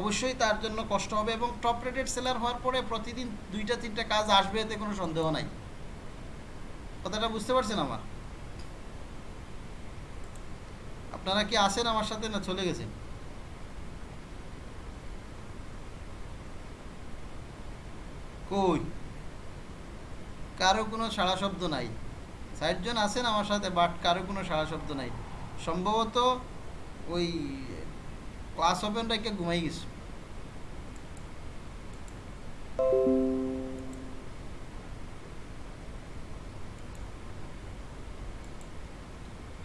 Speaker 1: অবশ্যই তার জন্য কষ্ট হবে এবং টপ রেটেড সেলার হওয়ার পরে প্রতিদিন দুইটা, তিনটা কাজ আসবে এতে কোনো সন্দেহ নাই। কথাটা বুঝতে পারছেন আমার? আপনারা কি আসেন আমার সাথে না চলে গেছেন? কই? কারও কোনো সাড়া শব্দ নাই। ষাটজন আছেন আমার সাথে বাট কারও কোনো সাড়া শব্দ নাই। সম্ভবত ওই ক্লাস ওপেন রেখে ঘুমাই গেছে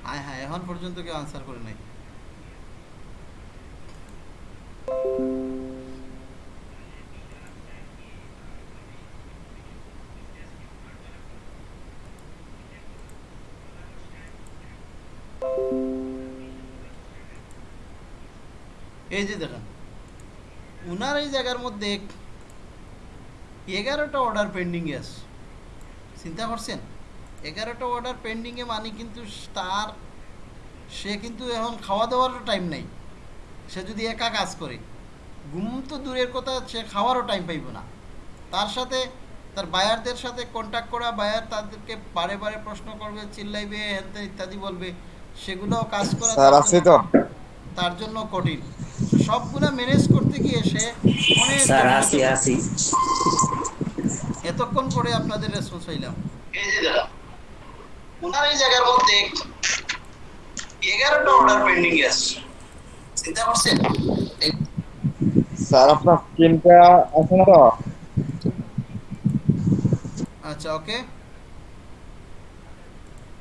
Speaker 1: হ্যাঁ হ্যাঁ এখন পর্যন্ত কেউ আনসার করে নাই। এই যে দেখেন, উনার এই জায়গার মধ্যে এগারোটা অর্ডার পেন্ডিংয়ে আছে। চিন্তা করছেন? এগারোটা অর্ডার পেন্ডিংয়ে মানে কিন্তু তার সে কিন্তু এখন খাওয়া দাওয়ারও টাইম নেই। সে যদি একা কাজ করে ঘুম তো দূরের কথা সে খাওয়ারও টাইম পাইব না। তার সাথে তার বায়ারদের সাথে কন্ট্যাক্ট করা বায়ার তাদেরকে বারে বারে প্রশ্ন করবে চিল্লাইবে হ্যান ইত্যাদি বলবে সেগুলোও কাজ করা তার
Speaker 6: আছে
Speaker 1: জন্য-
Speaker 6: তো।
Speaker 1: তার জন্য কঠিন। সবগুলা ম্যানেজ করতে গিয়ে সে অনেক
Speaker 2: স্যার আসি
Speaker 1: করে।
Speaker 2: আসি
Speaker 1: এতক্ষণ পরে আপনাদের রেসপন্স হইলাম। এই যে দাদা ওনার এই জায়গার মধ্যে এগারোটা অর্ডার পেন্ডিং আছে। চিন্তা করছেন? এই
Speaker 6: স্যার আপনার স্ক্রিনটা আছে না তো?
Speaker 1: আচ্ছা ওকে।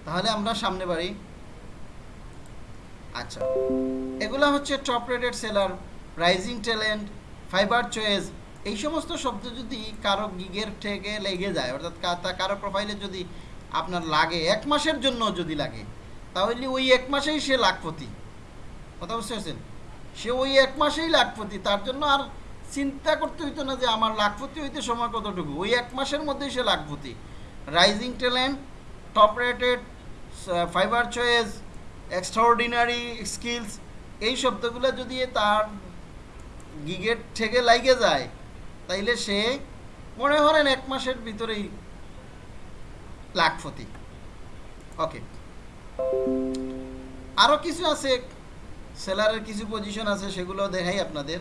Speaker 1: তাহলে আমরা সামনে বাড়ি। আচ্ছা। এগুলা হচ্ছে top rated seller rising talent Fiverr choice এই সমস্ত শব্দ যদি কারও গিগের থেকে লেগে যায় অর্থাৎ কারও প্রোফাইলে যদি আপনার লাগে এক মাসের জন্য যদি লাগে তাহলে ওই এক মাসেই সে লাখপতি। কথা বুঝতে পারছেন? সে ওই এক মাসেই লাখপতি, তার জন্য আর চিন্তা করতে হইতো না যে আমার লাখপতি হইতে সময় কতটুকু। ওই এক মাসের মধ্যেই সে lakhpati. Rising talent top rated Fiverr choice extraordinary skills এই শব্দগুলো যদি তার গিগের থেকে লাগে যায়, তাইলে সে মনে করেন এক মাসের ভিতরেই লাখপতি। ওকে আরও কিছু আছে, সেলারের কিছু পজিশন আছে, সেগুলো দেখাই আপনাদের।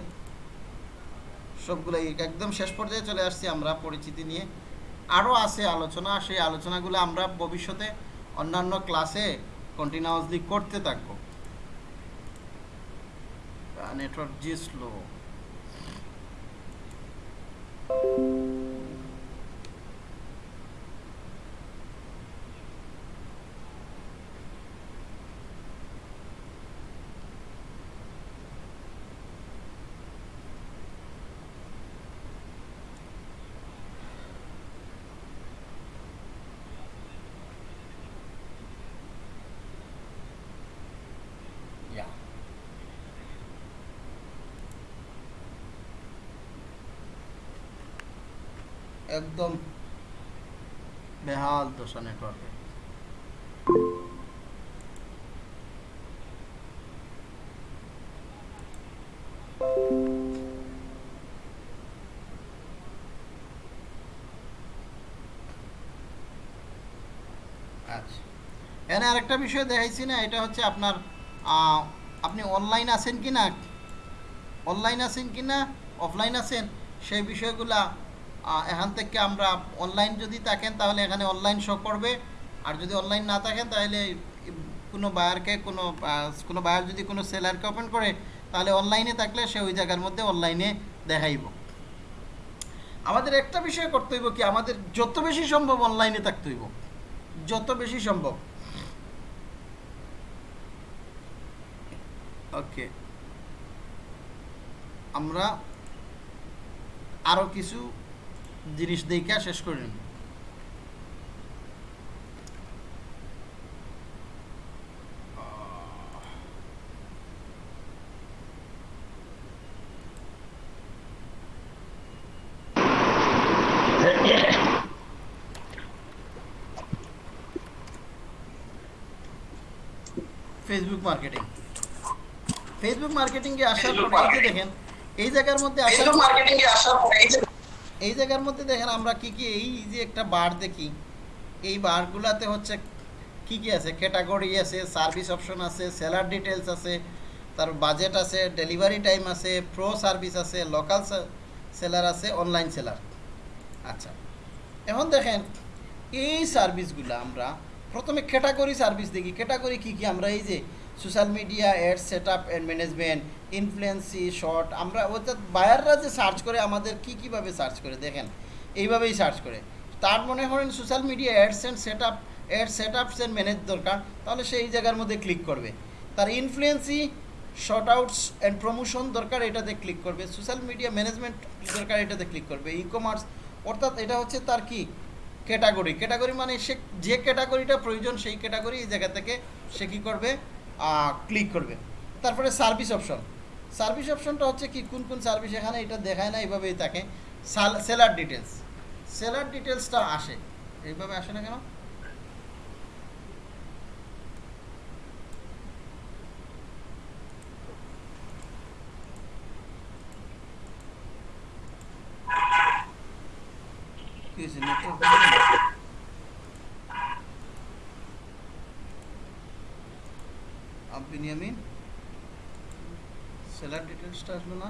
Speaker 1: সবগুলোই একদম শেষ পর্যায়ে চলে আসছি আমরা পরিচিতি নিয়ে। আরও আছে আলোচনা, সেই আলোচনাগুলো আমরা ভবিষ্যতে অন্যান্য ক্লাসে কন্টিনিউয়াসলি করতে থাকব। নেটওয়ার্ক জি স্লো একদম বেহাল দশা নেটওয়ার্কে আচ্ছা। আরেকটা বিষয় দেখাইছি না, এটা হচ্ছে আপনার আপনি অনলাইন আছেন কি না অনলাইন আছেন কি না অফলাইন আছেন? সেই বিষয়গুলা এখান থেকে আমরা অনলাইন যদি থাকেন, তাহলে এখানে অনলাইন শো করবে। আর যদি অনলাইন না থাকেন, তাহলে কোনো বায়ারকে কোনো কোনো বায়ার যদি কোনো সেলারকে ওপেন করে, তাহলে অনলাইনে থাকলে সে ওই জায়গার মধ্যে অনলাইনে দেখাইব। আমাদের একটা বিষয় করতে হইব কি, আমাদের যত বেশি সম্ভব অনলাইনে থাকতে হইব। যত বেশি সম্ভব। ওকে আমরা আরও কিছু জিনিস দেখা শেষ করে নিব ফেসবুক মার্কেটিং ফেসবুক মার্কেটিংয়ে আসার পরে দেখেন এই জায়গার মধ্যে আসার এই জায়গার মধ্যে দেখেন আমরা কি কি, এই যে একটা বার দেখি, এই বারগুলাতে হচ্ছে কি কি আছে? ক্যাটাগরি আছে সার্ভিস অপশন আছে সেলার ডিটেলস আছে, তার বাজেট আছে ডেলিভারি টাইম আছে প্রো সার্ভিস আছে লোকাল সেলার আছে অনলাইন সেলার আচ্ছা এখন দেখেন, এই সার্ভিসগুলো আমরা প্রথমে ক্যাটাগরি সার্ভিস দেখি। ক্যাটাগরি কি কি? আমরা এই যে social media ad set up and management influencer short আমরা অর্থাৎ বায়াররা যে সার্চ করে, আমাদের কি কীভাবে সার্চ করে, দেখেন? এইভাবেই সার্চ করে। তার মনে করেন social media ads and set up ad set ups and manage দরকার, তাহলে সে এই জায়গার মধ্যে ক্লিক করবে। তার influencer short outs and promotion দরকার, এটাতে ক্লিক করবে। সোশ্যাল মিডিয়া ম্যানেজমেন্ট দরকার, এটাতে ক্লিক করবে। ই কমার্স অর্থাৎ এটা হচ্ছে তার কি? ক্যাটাগরি ক্যাটাগরি মানে সে যে ক্যাটাগরিটা প্রয়োজন, সেই ক্যাটাগরি এই জায়গা থেকে সে কী করবে? ক্লিক করবে। তারপরে সার্ভিস অপশন সার্ভিস অপশনটা হচ্ছে কি, কোন কোন সার্ভিস এখানে এটা দেখায় না, এইভাবেই থাকে। সেলার ডিটেলস সেলার ডিটেলসটা আসে। এইভাবে আসে না কেন? নেটওয়ার্ক বিনিয়ামিন সেলার ডিটেলসটা আসলো না?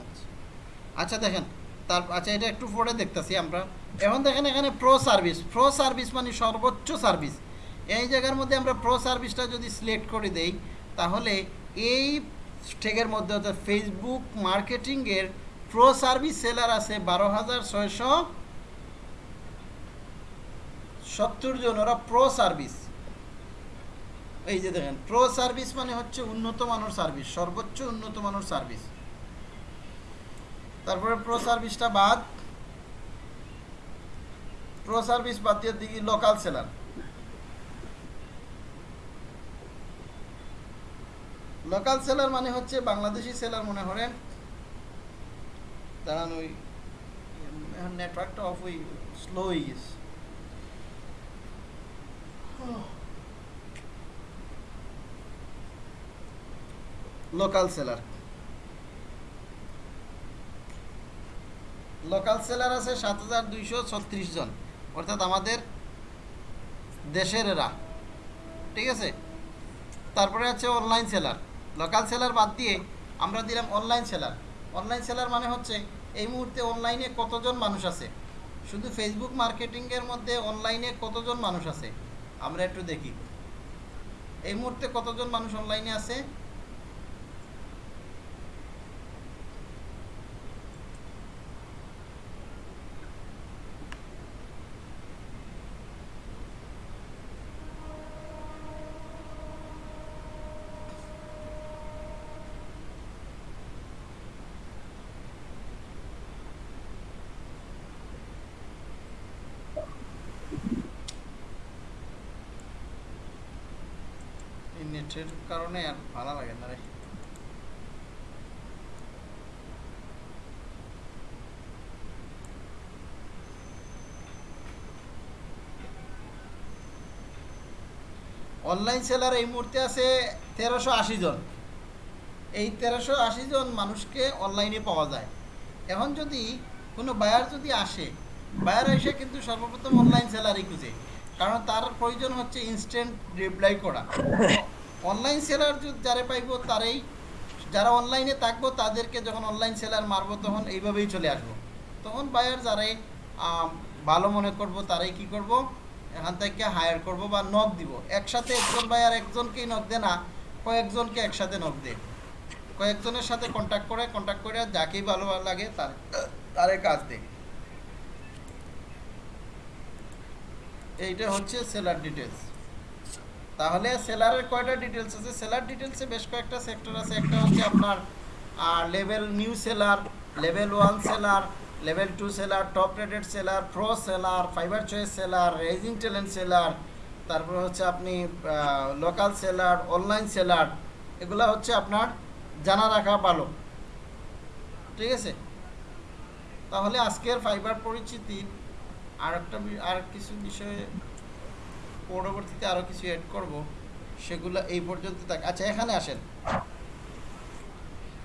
Speaker 1: আচ্ছা। আচ্ছা দেখেন, তার আচ্ছা এটা একটু পরে দেখতেছি আমরা। এখন দেখেন এখানে প্রো সার্ভিস প্রো সার্ভিস মানে সর্বোচ্চ সার্ভিস এই জায়গার মধ্যে আমরা প্রো সার্ভিসটা যদি সিলেক্ট করে দেই, তাহলে এই স্টেকের মধ্যে অর্থাৎ ফেসবুক মার্কেটিংয়ের প্রো সার্ভিস সেলার আছে বারো হাজার ছয়শো সত্তর জন ওরা প্রো সার্ভিস এই যে দেখেন প্রো সার্ভিস মানে হচ্ছে উন্নত মানের সার্ভিস সর্বোচ্চ উন্নত মানের সার্ভিস তারপরে প্রো সার্ভিসটা বাদ। প্রো সার্ভিস বাদ দিয়ে দিকে লোকাল সেলার লোকাল সেলার মানে হচ্ছে বাংলাদেশি সেলার মনে করেন। দাঁড়ান ওই নেটওয়ার্কটা অফ ওই স্লো হয়ে গেছে। লোকাল সেলার লোকাল সেলার আছে সাত হাজার দুইশো ছত্রিশ জন। অর্থাৎ আমাদের দেশের এরা। ঠিক আছে? তারপরে আছে অনলাইন সেলার লোকাল সেলার বাদ দিয়ে আমরা দিলাম অনলাইন সেলার অনলাইন সেলার মানে হচ্ছে এই মুহূর্তে অনলাইনে কতজন মানুষ আছে? শুধু ফেসবুক মার্কেটিংয়ের মধ্যে অনলাইনে কতজন মানুষ আছে? আমরা একটু দেখি। এই মুহূর্তে কতজন মানুষ অনলাইনে আছে? নেটের কারণে আর ভালো লাগে না রে। অনলাইন সেলার এই মুহূর্তে আছে তেরোশো আশি জন। এই তেরোশো আশি জন মানুষকে অনলাইনে পাওয়া যায়। এখন যদি কোনো বায়ার যদি আসে বায়ার এসে কিন্তু সর্বপ্রথম অনলাইন সেলারই খুঁজে। কারণ তার প্রয়োজন হচ্ছে ইনস্ট্যান্ট রিপ্লাই করা। অনলাইন সেলার যারা পাইব, তারাই যারা অনলাইনে থাকব, তাদেরকে যখন অনলাইন সেলার মারবো, তখন এইভাবেই চলে আসব। তখন বায়ার যারাই ভালো মনে করব, তারাই কি করব? এখান থেকে হায়ার করব বা নক দিব। একসাথে একজন বায়ার একজনকেই নক দে না, কয়েকজনকে একসাথে নক দে কয়েকজনের সাথে কন্ট্যাক্ট করে কন্ট্যাক্ট করে যাকেই ভালো লাগে তার, তারে কাজ দে এইটা হচ্ছে সেলার ডিটেলস তাহলে সেলারের কয়টা ডিটেলস আছে? সেলার ডিটেলসে বেশ কয়েকটা সেক্টর আছে। একটা হচ্ছে আপনার level new seller level one seller level two seller top rated seller pro seller Fiverr choice seller rising talent seller তারপর হচ্ছে আপনি লোকাল সেলার অনলাইন সেলার এগুলো হচ্ছে আপনার জানা রাখা ভালো। ঠিক আছে? তাহলে আজকের ফাইবার পরিচিতি আর একটা আর কিছু বিষয়ে পরবর্তীতে আরও কিছু অ্যাড করব, সেগুলো এই পর্যন্ত থাক। আচ্ছা এখানে আসেন।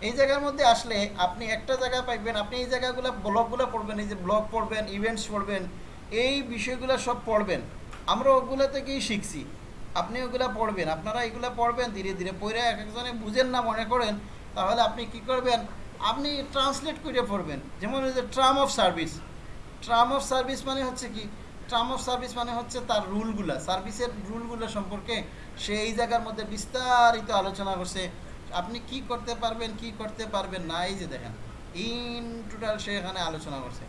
Speaker 1: এই জায়গার মধ্যে আসলে আপনি একটা জায়গায় পাইবেন, আপনি এই জায়গাগুলো ব্লগগুলো পড়বেন, এই যে ব্লগ পড়বেন ইভেন্টস পড়বেন, এই বিষয়গুলো সব পড়বেন। আমরা ওগুলো থেকেই শিখছি। আপনি ওগুলো পড়বেন, আপনারা এগুলো পড়বেন, ধীরে ধীরে পড়ে এক একজনে বুঝেন না, মনে করেন, তাহলে আপনি কি করবেন, আপনি ট্রান্সলেট করে পড়বেন। যেমন ওই যে term of service term of service মানে হচ্ছে কি ট্রাম অফ সার্ভিস মানে হচ্ছে তার রুলগুলা সার্ভিসের রুলগুলো সম্পর্কে সে এই জায়গার মধ্যে বিস্তারিত আলোচনা করছে। আপনি কি করতে পারবেন, কি করতে পারবেন না, এই যে দেখেন ইন টোটাল সে এখানে আলোচনা করছে।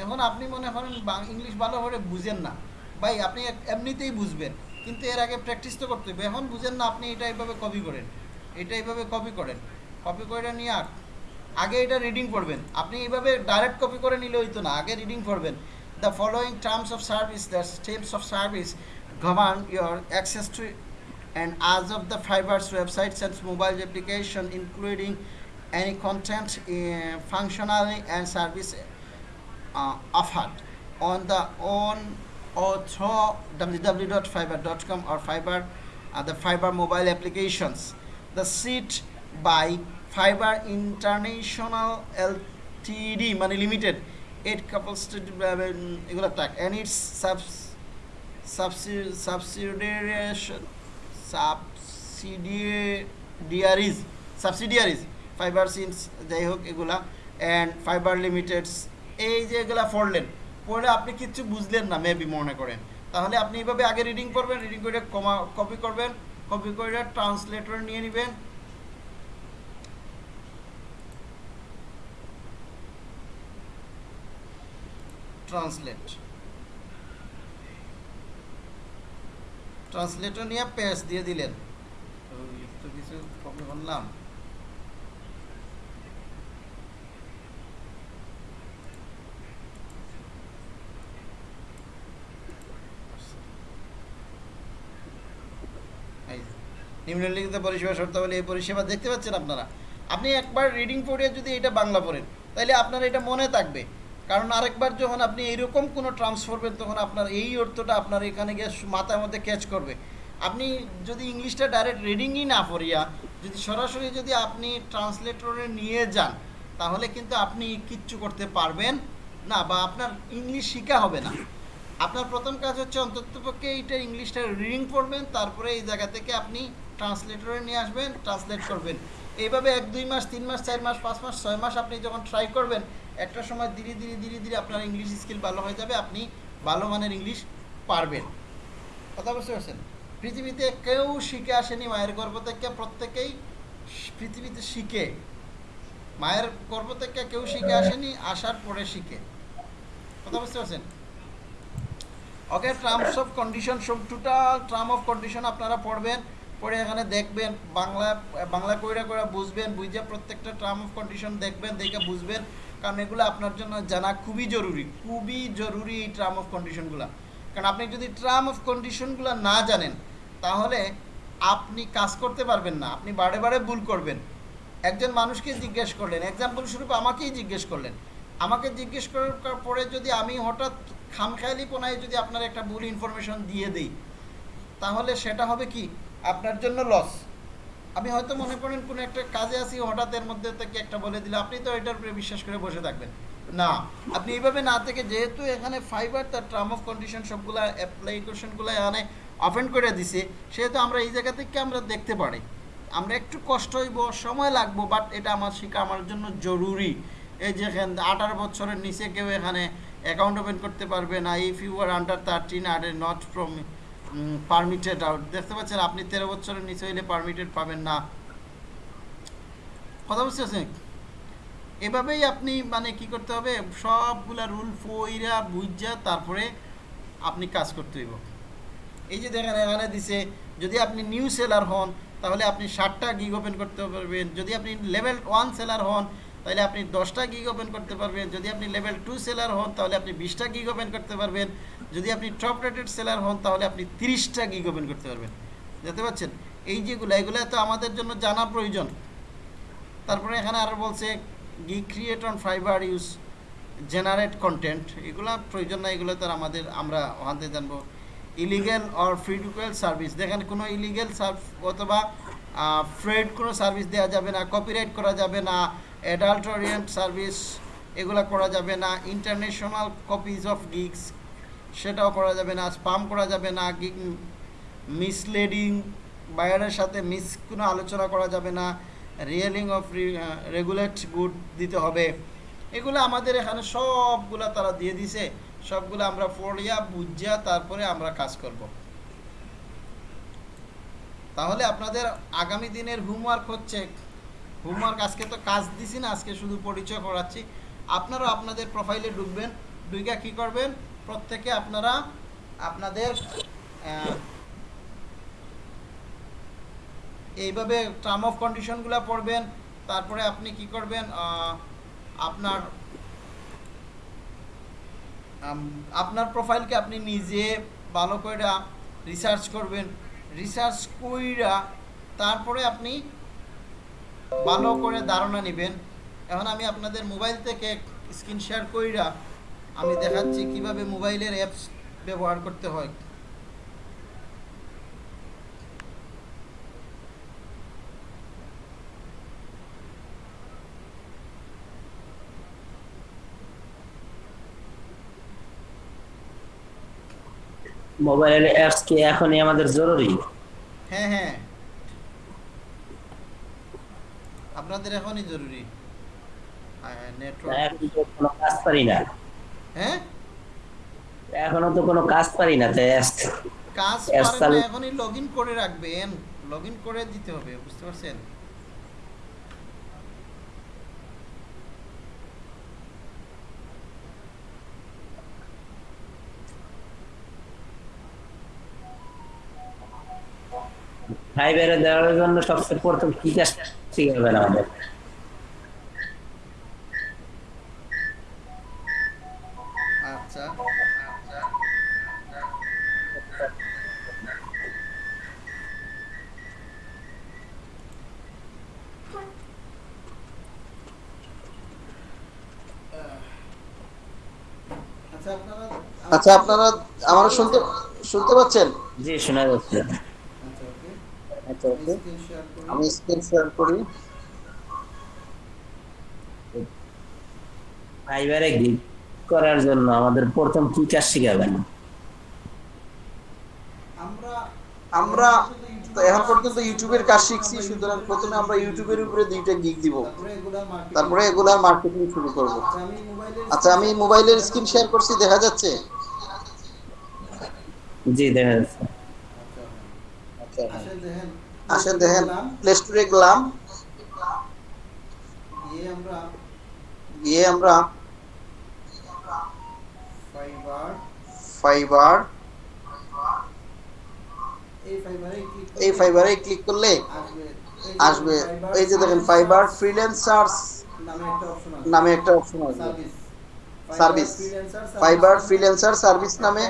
Speaker 1: এখন আপনি মনে করেন ইংলিশ ভালো করে বুঝেন না। ভাই, আপনি এমনিতেই বুঝবেন, কিন্তু এর আগে প্র্যাকটিস তো করতে হবে এখন বুঝেন না, আপনি এটা এইভাবে কপি করেন। এটা এইভাবে কপি করেন। কপি করে নিয়ে আগ- এটা রিডিং করবেন আপনি এইভাবে ডাইরেক্ট কপি করে নিলে হইতো না, আগে রিডিং করবেন the following terms of service the steps of service govern your access to and as of the fibers website and mobile application including any content uh, and service uh, offered. On the on or through www.fiber.com or fiber uh, the fiber mobile applications. The seat by fiber international ltd money limited eight couples to এগুলো টাক subs, subsi- subsidiaries subsidiaries subsidiaries Fiverr scenes যাই হোক এগুলা and fibre লিমিটেডস এই যে এগুলা পড়লেন পড়লে আপনি কিচ্ছু বুঝলেন না মেবি মনে করেন। তাহলে আপনি এইভাবে আগে রিডিং করবেন রিডিং করে কমা কপি করবেন কপি করে ট্রান্সলেটর নিয়ে নেবেন ট্রান্সলেট। ট্রান্সলেটর নিয়ে পেজ দিয়ে দিলেন। কিছু করলাম নিম্নলিখিত পরিষেবা শর্তাবলী এই পরিষেবা দেখতে পাচ্ছেন আপনারা? আপনি একবার রিডিং পড়ে যদি এটা বাংলা পড়েন তাহলে আপনার এটা মনে থাকবে। কারণ আরেকবার যখন আপনি এইরকম কোনো ট্রান্স করবেন তখন আপনার এই অর্থটা আপনার এখানে গিয়ে মাথার মধ্যে ক্যাচ করবে। আপনি যদি ইংলিশটা ডাইরেক্ট রিডিংই না পড়িয়া, যদি সরাসরি যদি আপনি ট্রান্সলেটরে নিয়ে যান, তাহলে কিন্তু আপনি কিচ্ছু করতে পারবেন না বা আপনার ইংলিশ শেখা হবে না। আপনার প্রথম কাজ হচ্ছে অন্ততপক্ষে এইটা ইংলিশটা রিডিং পড়বেন, তারপরে এই জায়গা থেকে আপনি ট্রান্সলেটরে নিয়ে আসবেন ট্রান্সলেট করবেন। এইভাবে এক, দুই মাস, তিন মাস, চার মাস, পাঁচ মাস, ছয় মাস আপনি যখন ট্রাই করবেন একটা সময় ধীরে ধীরে ধীরে ধীরে আপনার ইংলিশ স্কিল ভালো হয়ে যাবে, আপনি ভালো মানের ইংলিশ পারবেন। কথা বুঝতে পারছেন? পৃথিবীতে কেউ শিখে আসেনি মায়ের গর্ভ থেকে, প্রত্যেকেই পৃথিবীতে শিখে। মায়ের গর্ভ থেকে কেউ শিখে আসেনি, আসার পরে শিখে। কথা বুঝতে পারছেন? ওকে টার্মস অফ কন্ডিশন সব টোটাল টার্ম অফ কন্ডিশন আপনারা পড়বেন, পড়ে এখানে দেখবেন, বাংলা বাংলা কইরা কইরা বুঝবেন, বুঝে প্রত্যেকটা টার্ম অফ কন্ডিশন দেখবেন, দেখে বুঝবেন। কারণ এগুলো আপনার জন্য জানা খুবই জরুরি খুবই জরুরি এই টার্ম অফ কন্ডিশনগুলো কারণ আপনি যদি টার্ম অফ কন্ডিশনগুলো না জানেন, তাহলে আপনি কাজ করতে পারবেন না, আপনি বারে বারে ভুল করবেন। একজন মানুষকে জিজ্ঞেস করলেন এক্সাম্পল স্বরূপ আমাকেই জিজ্ঞেস করলেন। আমাকে জিজ্ঞেস করার পরে যদি আমি হঠাৎ খামখেয়ালি পোনায় যদি আপনার একটা ভুল ইনফরমেশন দিয়ে দিই, তাহলে সেটা হবে কি? আপনার জন্য লস আমি হয়তো মনে করেন কোনো একটা কাজে আছি, হঠাৎ এর মধ্যে থেকে একটা বলে দিলে, আপনি তো এটার উপরে বিশ্বাস করে বসে থাকবেন। না, আপনি এইভাবে না থেকে যেহেতু এখানে ফাইবার তার টার্ম অফ কন্ডিশন সবগুলা অ্যাপ্লিকেশনগুলো এখানে অফেন্ড করে দিছে, সেহেতু আমরা এই জায়গা থেকে আমরা দেখতে পারি। আমরা একটু কষ্ট হইব, সময় লাগবো বাট এটা আমার শিক্ষা আমার জন্য জরুরি। এই যে আঠারো বছরের নিচে কেউ এখানে অ্যাকাউন্ট ওপেন করতে পারবে না। If you are under thirteen or not from permitted out দেখতে পাচ্ছেন, আপনি তেরো বছরের নিচে হইলে পারমিটেড পাবেন না। কথা বুঝতেছেন এভাবেই আপনি মানে কি করতে হবে? সবগুলা রুল ফইরা বুঝা তারপরে আপনি কাজ করতে হইব। এই যে দেখেন, এখানে দিছে, যদি আপনি নিউ সেলার হন, তাহলে আপনি ষাটটা গিগ ওপেন করতে পারবেন। যদি আপনি লেভেল ওয়ান সেলার হন, তাহলে আপনি দশটা গিগ ওপেন করতে পারবেন। যদি আপনি লেভেল টু সেলার হন, তাহলে আপনি বিশটা গিগ ওপেন করতে পারবেন। যদি আপনি টপ রেটেড সেলার হন, তাহলে আপনি তিরিশটা গিগ ওপেন করতে পারবেন। দেখতে পাচ্ছেন? এই যেগুলো, এগুলো তো আমাদের জন্য জানা প্রয়োজন। তারপরে এখানে আরও বলছে গি create on Fiverr use generate content এগুলো প্রয়োজন না, এগুলো তো আমাদের, আমরা ওখান থেকে জানব। ইলিগেল অর ফ্রি টুকুয়াল সার্ভিস দেখেন, কোনো ইলিগেল অথবা ফ্রেড কোনো সার্ভিস দেওয়া যাবে না কপিরাইট করা যাবে না অ্যাডাল্ট সার্ভিস এগুলো করা যাবে না ইন্টারন্যাশনাল কপিজ অফ গিগস সেটাও করা যাবে না স্পাম করা যাবে না গিগ মিসলেডিং বায়ারের সাথে মিস কোনো আলোচনা করা যাবে না রিয়েলিং অফ রেগুলেট গুড দিতে হবে। এগুলো আমাদের এখানে সবগুলা তারা দিয়ে দিছে, সবগুলো আমরা পড়িয়া, বুঝিয়া তারপরে আমরা কাজ করব। তাহলে আপনাদের আগামী দিনের হোমওয়ার্ক হচ্ছে। হোমওয়ার্ক আজকে তো কাজ দিছি না, আজকে শুধু পরিচয় করাচ্ছি। আপনারাও আপনাদের প্রোফাইলে ঢুকবেন ঢুকে কী করবেন? প্রত্যেকে আপনারা আপনাদের এইভাবে টার্ম অফ কন্ডিশনগুলো পড়বেন, তারপরে আপনি কি করবেন আপনার আপনার প্রোফাইলকে আপনি নিজে ভালো করে রিসার্চ করবেন। রিসার্চ কইরা তারপরে আপনি ভালো করে ধারণা নেবেন। এখন আমি আপনাদের মোবাইল থেকে স্ক্রিন শেয়ার কইরা আমি দেখাচ্ছি কীভাবে মোবাইলের অ্যাপস ব্যবহার করতে হয়।
Speaker 2: মোবাইলের অ্যাপস কি এখনই আমাদের জরুরি?
Speaker 1: হ্যাঁ হ্যাঁ। আপনাদের এখনই জরুরি।
Speaker 2: না,
Speaker 1: নেটওয়ার্ক
Speaker 2: কোনো কাজ পারি না।
Speaker 1: হ্যাঁ?
Speaker 2: এখনও তো কোনো কাজ পারি না তাই
Speaker 1: কাজ পারেন না এখনই লগ করে রাখবেন। লগ ইন করে দিতে হবে বুঝতে পারছেন?
Speaker 2: ফাইবারে দেওয়ার জন্য সবচেয়ে প্রথম কি কাজ শিখাবেন আমাদের
Speaker 1: আচ্ছা আচ্ছা আচ্ছা আপনারা
Speaker 7: আচ্ছা আপনারা আমার শুনতে শুনতে পাচ্ছেন?
Speaker 2: জি শোনা যাচ্ছে।
Speaker 1: আচ্ছা ওকে।
Speaker 7: আচ্ছা আমি স্ক্রিন শেয়ার করি।
Speaker 2: ফাইবারে গিগ করার জন্য আমাদের প্রথম কি কাজ শিখাবেন?
Speaker 1: আমরা
Speaker 7: আমরা তো এখন পর্যন্ত ইউটিউবের কাজ শিখছি সুতরাং প্রথমে আমরা ইউটিউবের উপরে দুইটা গিগ দিব।
Speaker 1: তারপরে এগুলা মার্কেটিং
Speaker 7: এগুলার মার্কেটিং শুরু করব।
Speaker 1: আচ্ছা আমি মোবাইলের
Speaker 7: আচ্ছা আমি মোবাইলের স্ক্রিন শেয়ার করছি দেখা যাচ্ছে?
Speaker 2: জি দেখা যাচ্ছে
Speaker 1: আসেন দেখেন
Speaker 7: আসেন দেখেন প্লে স্টোরে গেলাম।
Speaker 1: গিয়ে আমরা ফাইবার
Speaker 7: ফাইবার
Speaker 1: এই ফাইবারে ক্লিক
Speaker 7: এই ফাইবারে ক্লিক করলে
Speaker 1: আসবে।
Speaker 7: এই যে দেখেন ফাইবার ফ্রিল্যান্সার্স
Speaker 1: নামে একটা অপশন আছে।
Speaker 7: নামে একটা অপশন আসবে
Speaker 1: সার্ভিস
Speaker 7: ফাইবার ফ্রিল্যান্সার সার্ভিস নামে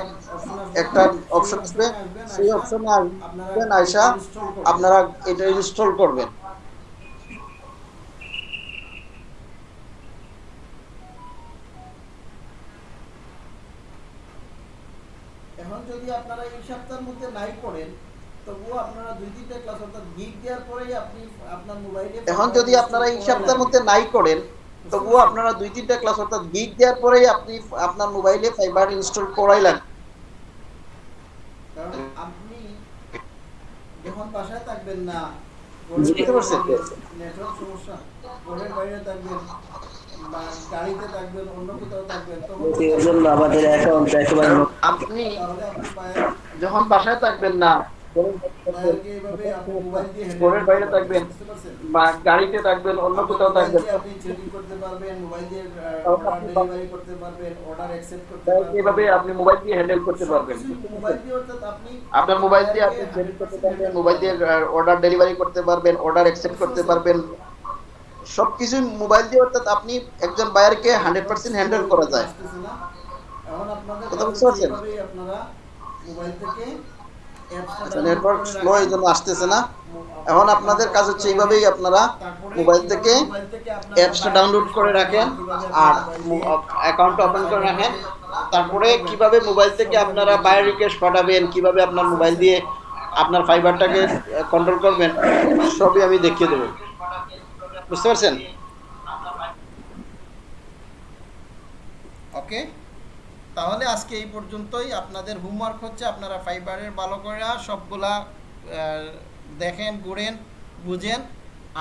Speaker 7: একটা অপশন আসবে। সেই অপশনে আসবেন আয়সা আপনারা এটা ইনস্টল করবেন।
Speaker 1: এখন যদি আপনারা এই সপ্তাহের মধ্যে নাই করেন তবুও আপনারা দুই তিনটা ক্লাস অর্থাৎ গিগ দেওয়ার পরেই আপনি আপনার মোবাইলে
Speaker 7: এখন যদি আপনারা এই সপ্তাহের মধ্যে নাই করেন তবুও আপনারা দুই তিনটা ক্লাস অর্থাৎ গিগ দেওয়ার পরেই আপনি আপনার মোবাইলে ফাইবার ইনস্টল করাই লাগবে।
Speaker 1: কারণ আপনি বাসায় থাকবেন না নেটওয়ার্ক সমস্যা ঘরের বাইরে থাকবেন
Speaker 7: যখন বাসায় থাকবেন না আপনার মোবাইল দিয়ে আপনি মোবাইল দিয়ে অর্ডার ডেলিভারি করতে পারবেন অর্ডার অ্যাকসেপ্ট করতে পারবেন সবকিছু মোবাইল দিয়ে, অর্থাৎ আপনি একজন বায়ারকে হান্ড্রেড পার্সেন্ট হ্যান্ডেল করা যায়। কথা বুঝতে পারছেন?
Speaker 1: আপনারা মোবাইল থেকে
Speaker 7: নেটওয়ার্ক স্লো এই জন্য আসতেছে না। এখন আপনাদের কাজ হচ্ছে এইভাবেই আপনারা মোবাইল থেকে অ্যাপসটা ডাউনলোড করে রাখেন আর অ্যাকাউন্ট ওপেন করে রাখেন। তারপরে কীভাবে মোবাইল থেকে আপনারা বায়ার রিকোয়েস্ট পাঠাবেন, কীভাবে আপনার মোবাইল দিয়ে আপনার ফাইবারটাকে কন্ট্রোল করবেন, সবই আমি দেখিয়ে দেবো। বুঝতে পারছেন?
Speaker 1: ওকে তাহলে আজকে এই পর্যন্তই। আপনাদের হোমওয়ার্ক হচ্ছে, আপনারা ফাইবারের ভালো করে সবগুলা দেখেন ঘুরেন বুঝেন,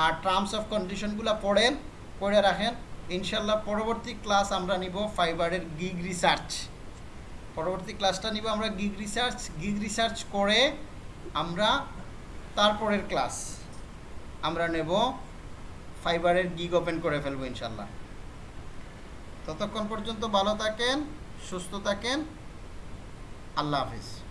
Speaker 1: আর টার্মস অফ কন্ডিশনগুলো পড়েন, পড়ে রাখেন। ইনশাল্লাহ পরবর্তী ক্লাস আমরা নিব ফাইবারের গিগ রিসার্চ পরবর্তী ক্লাসটা নিব আমরা গিগ রিসার্চ গিগ রিসার্চ করে আমরা তারপরের ক্লাস আমরা নেব ফাইবারের গিগ ওপেন করে ফেলব ইনশাল্লাহ। ততক্ষণ পর্যন্ত ভালো থাকেন। সুস্থ থাকেন। আল্লাহ হাফিজ।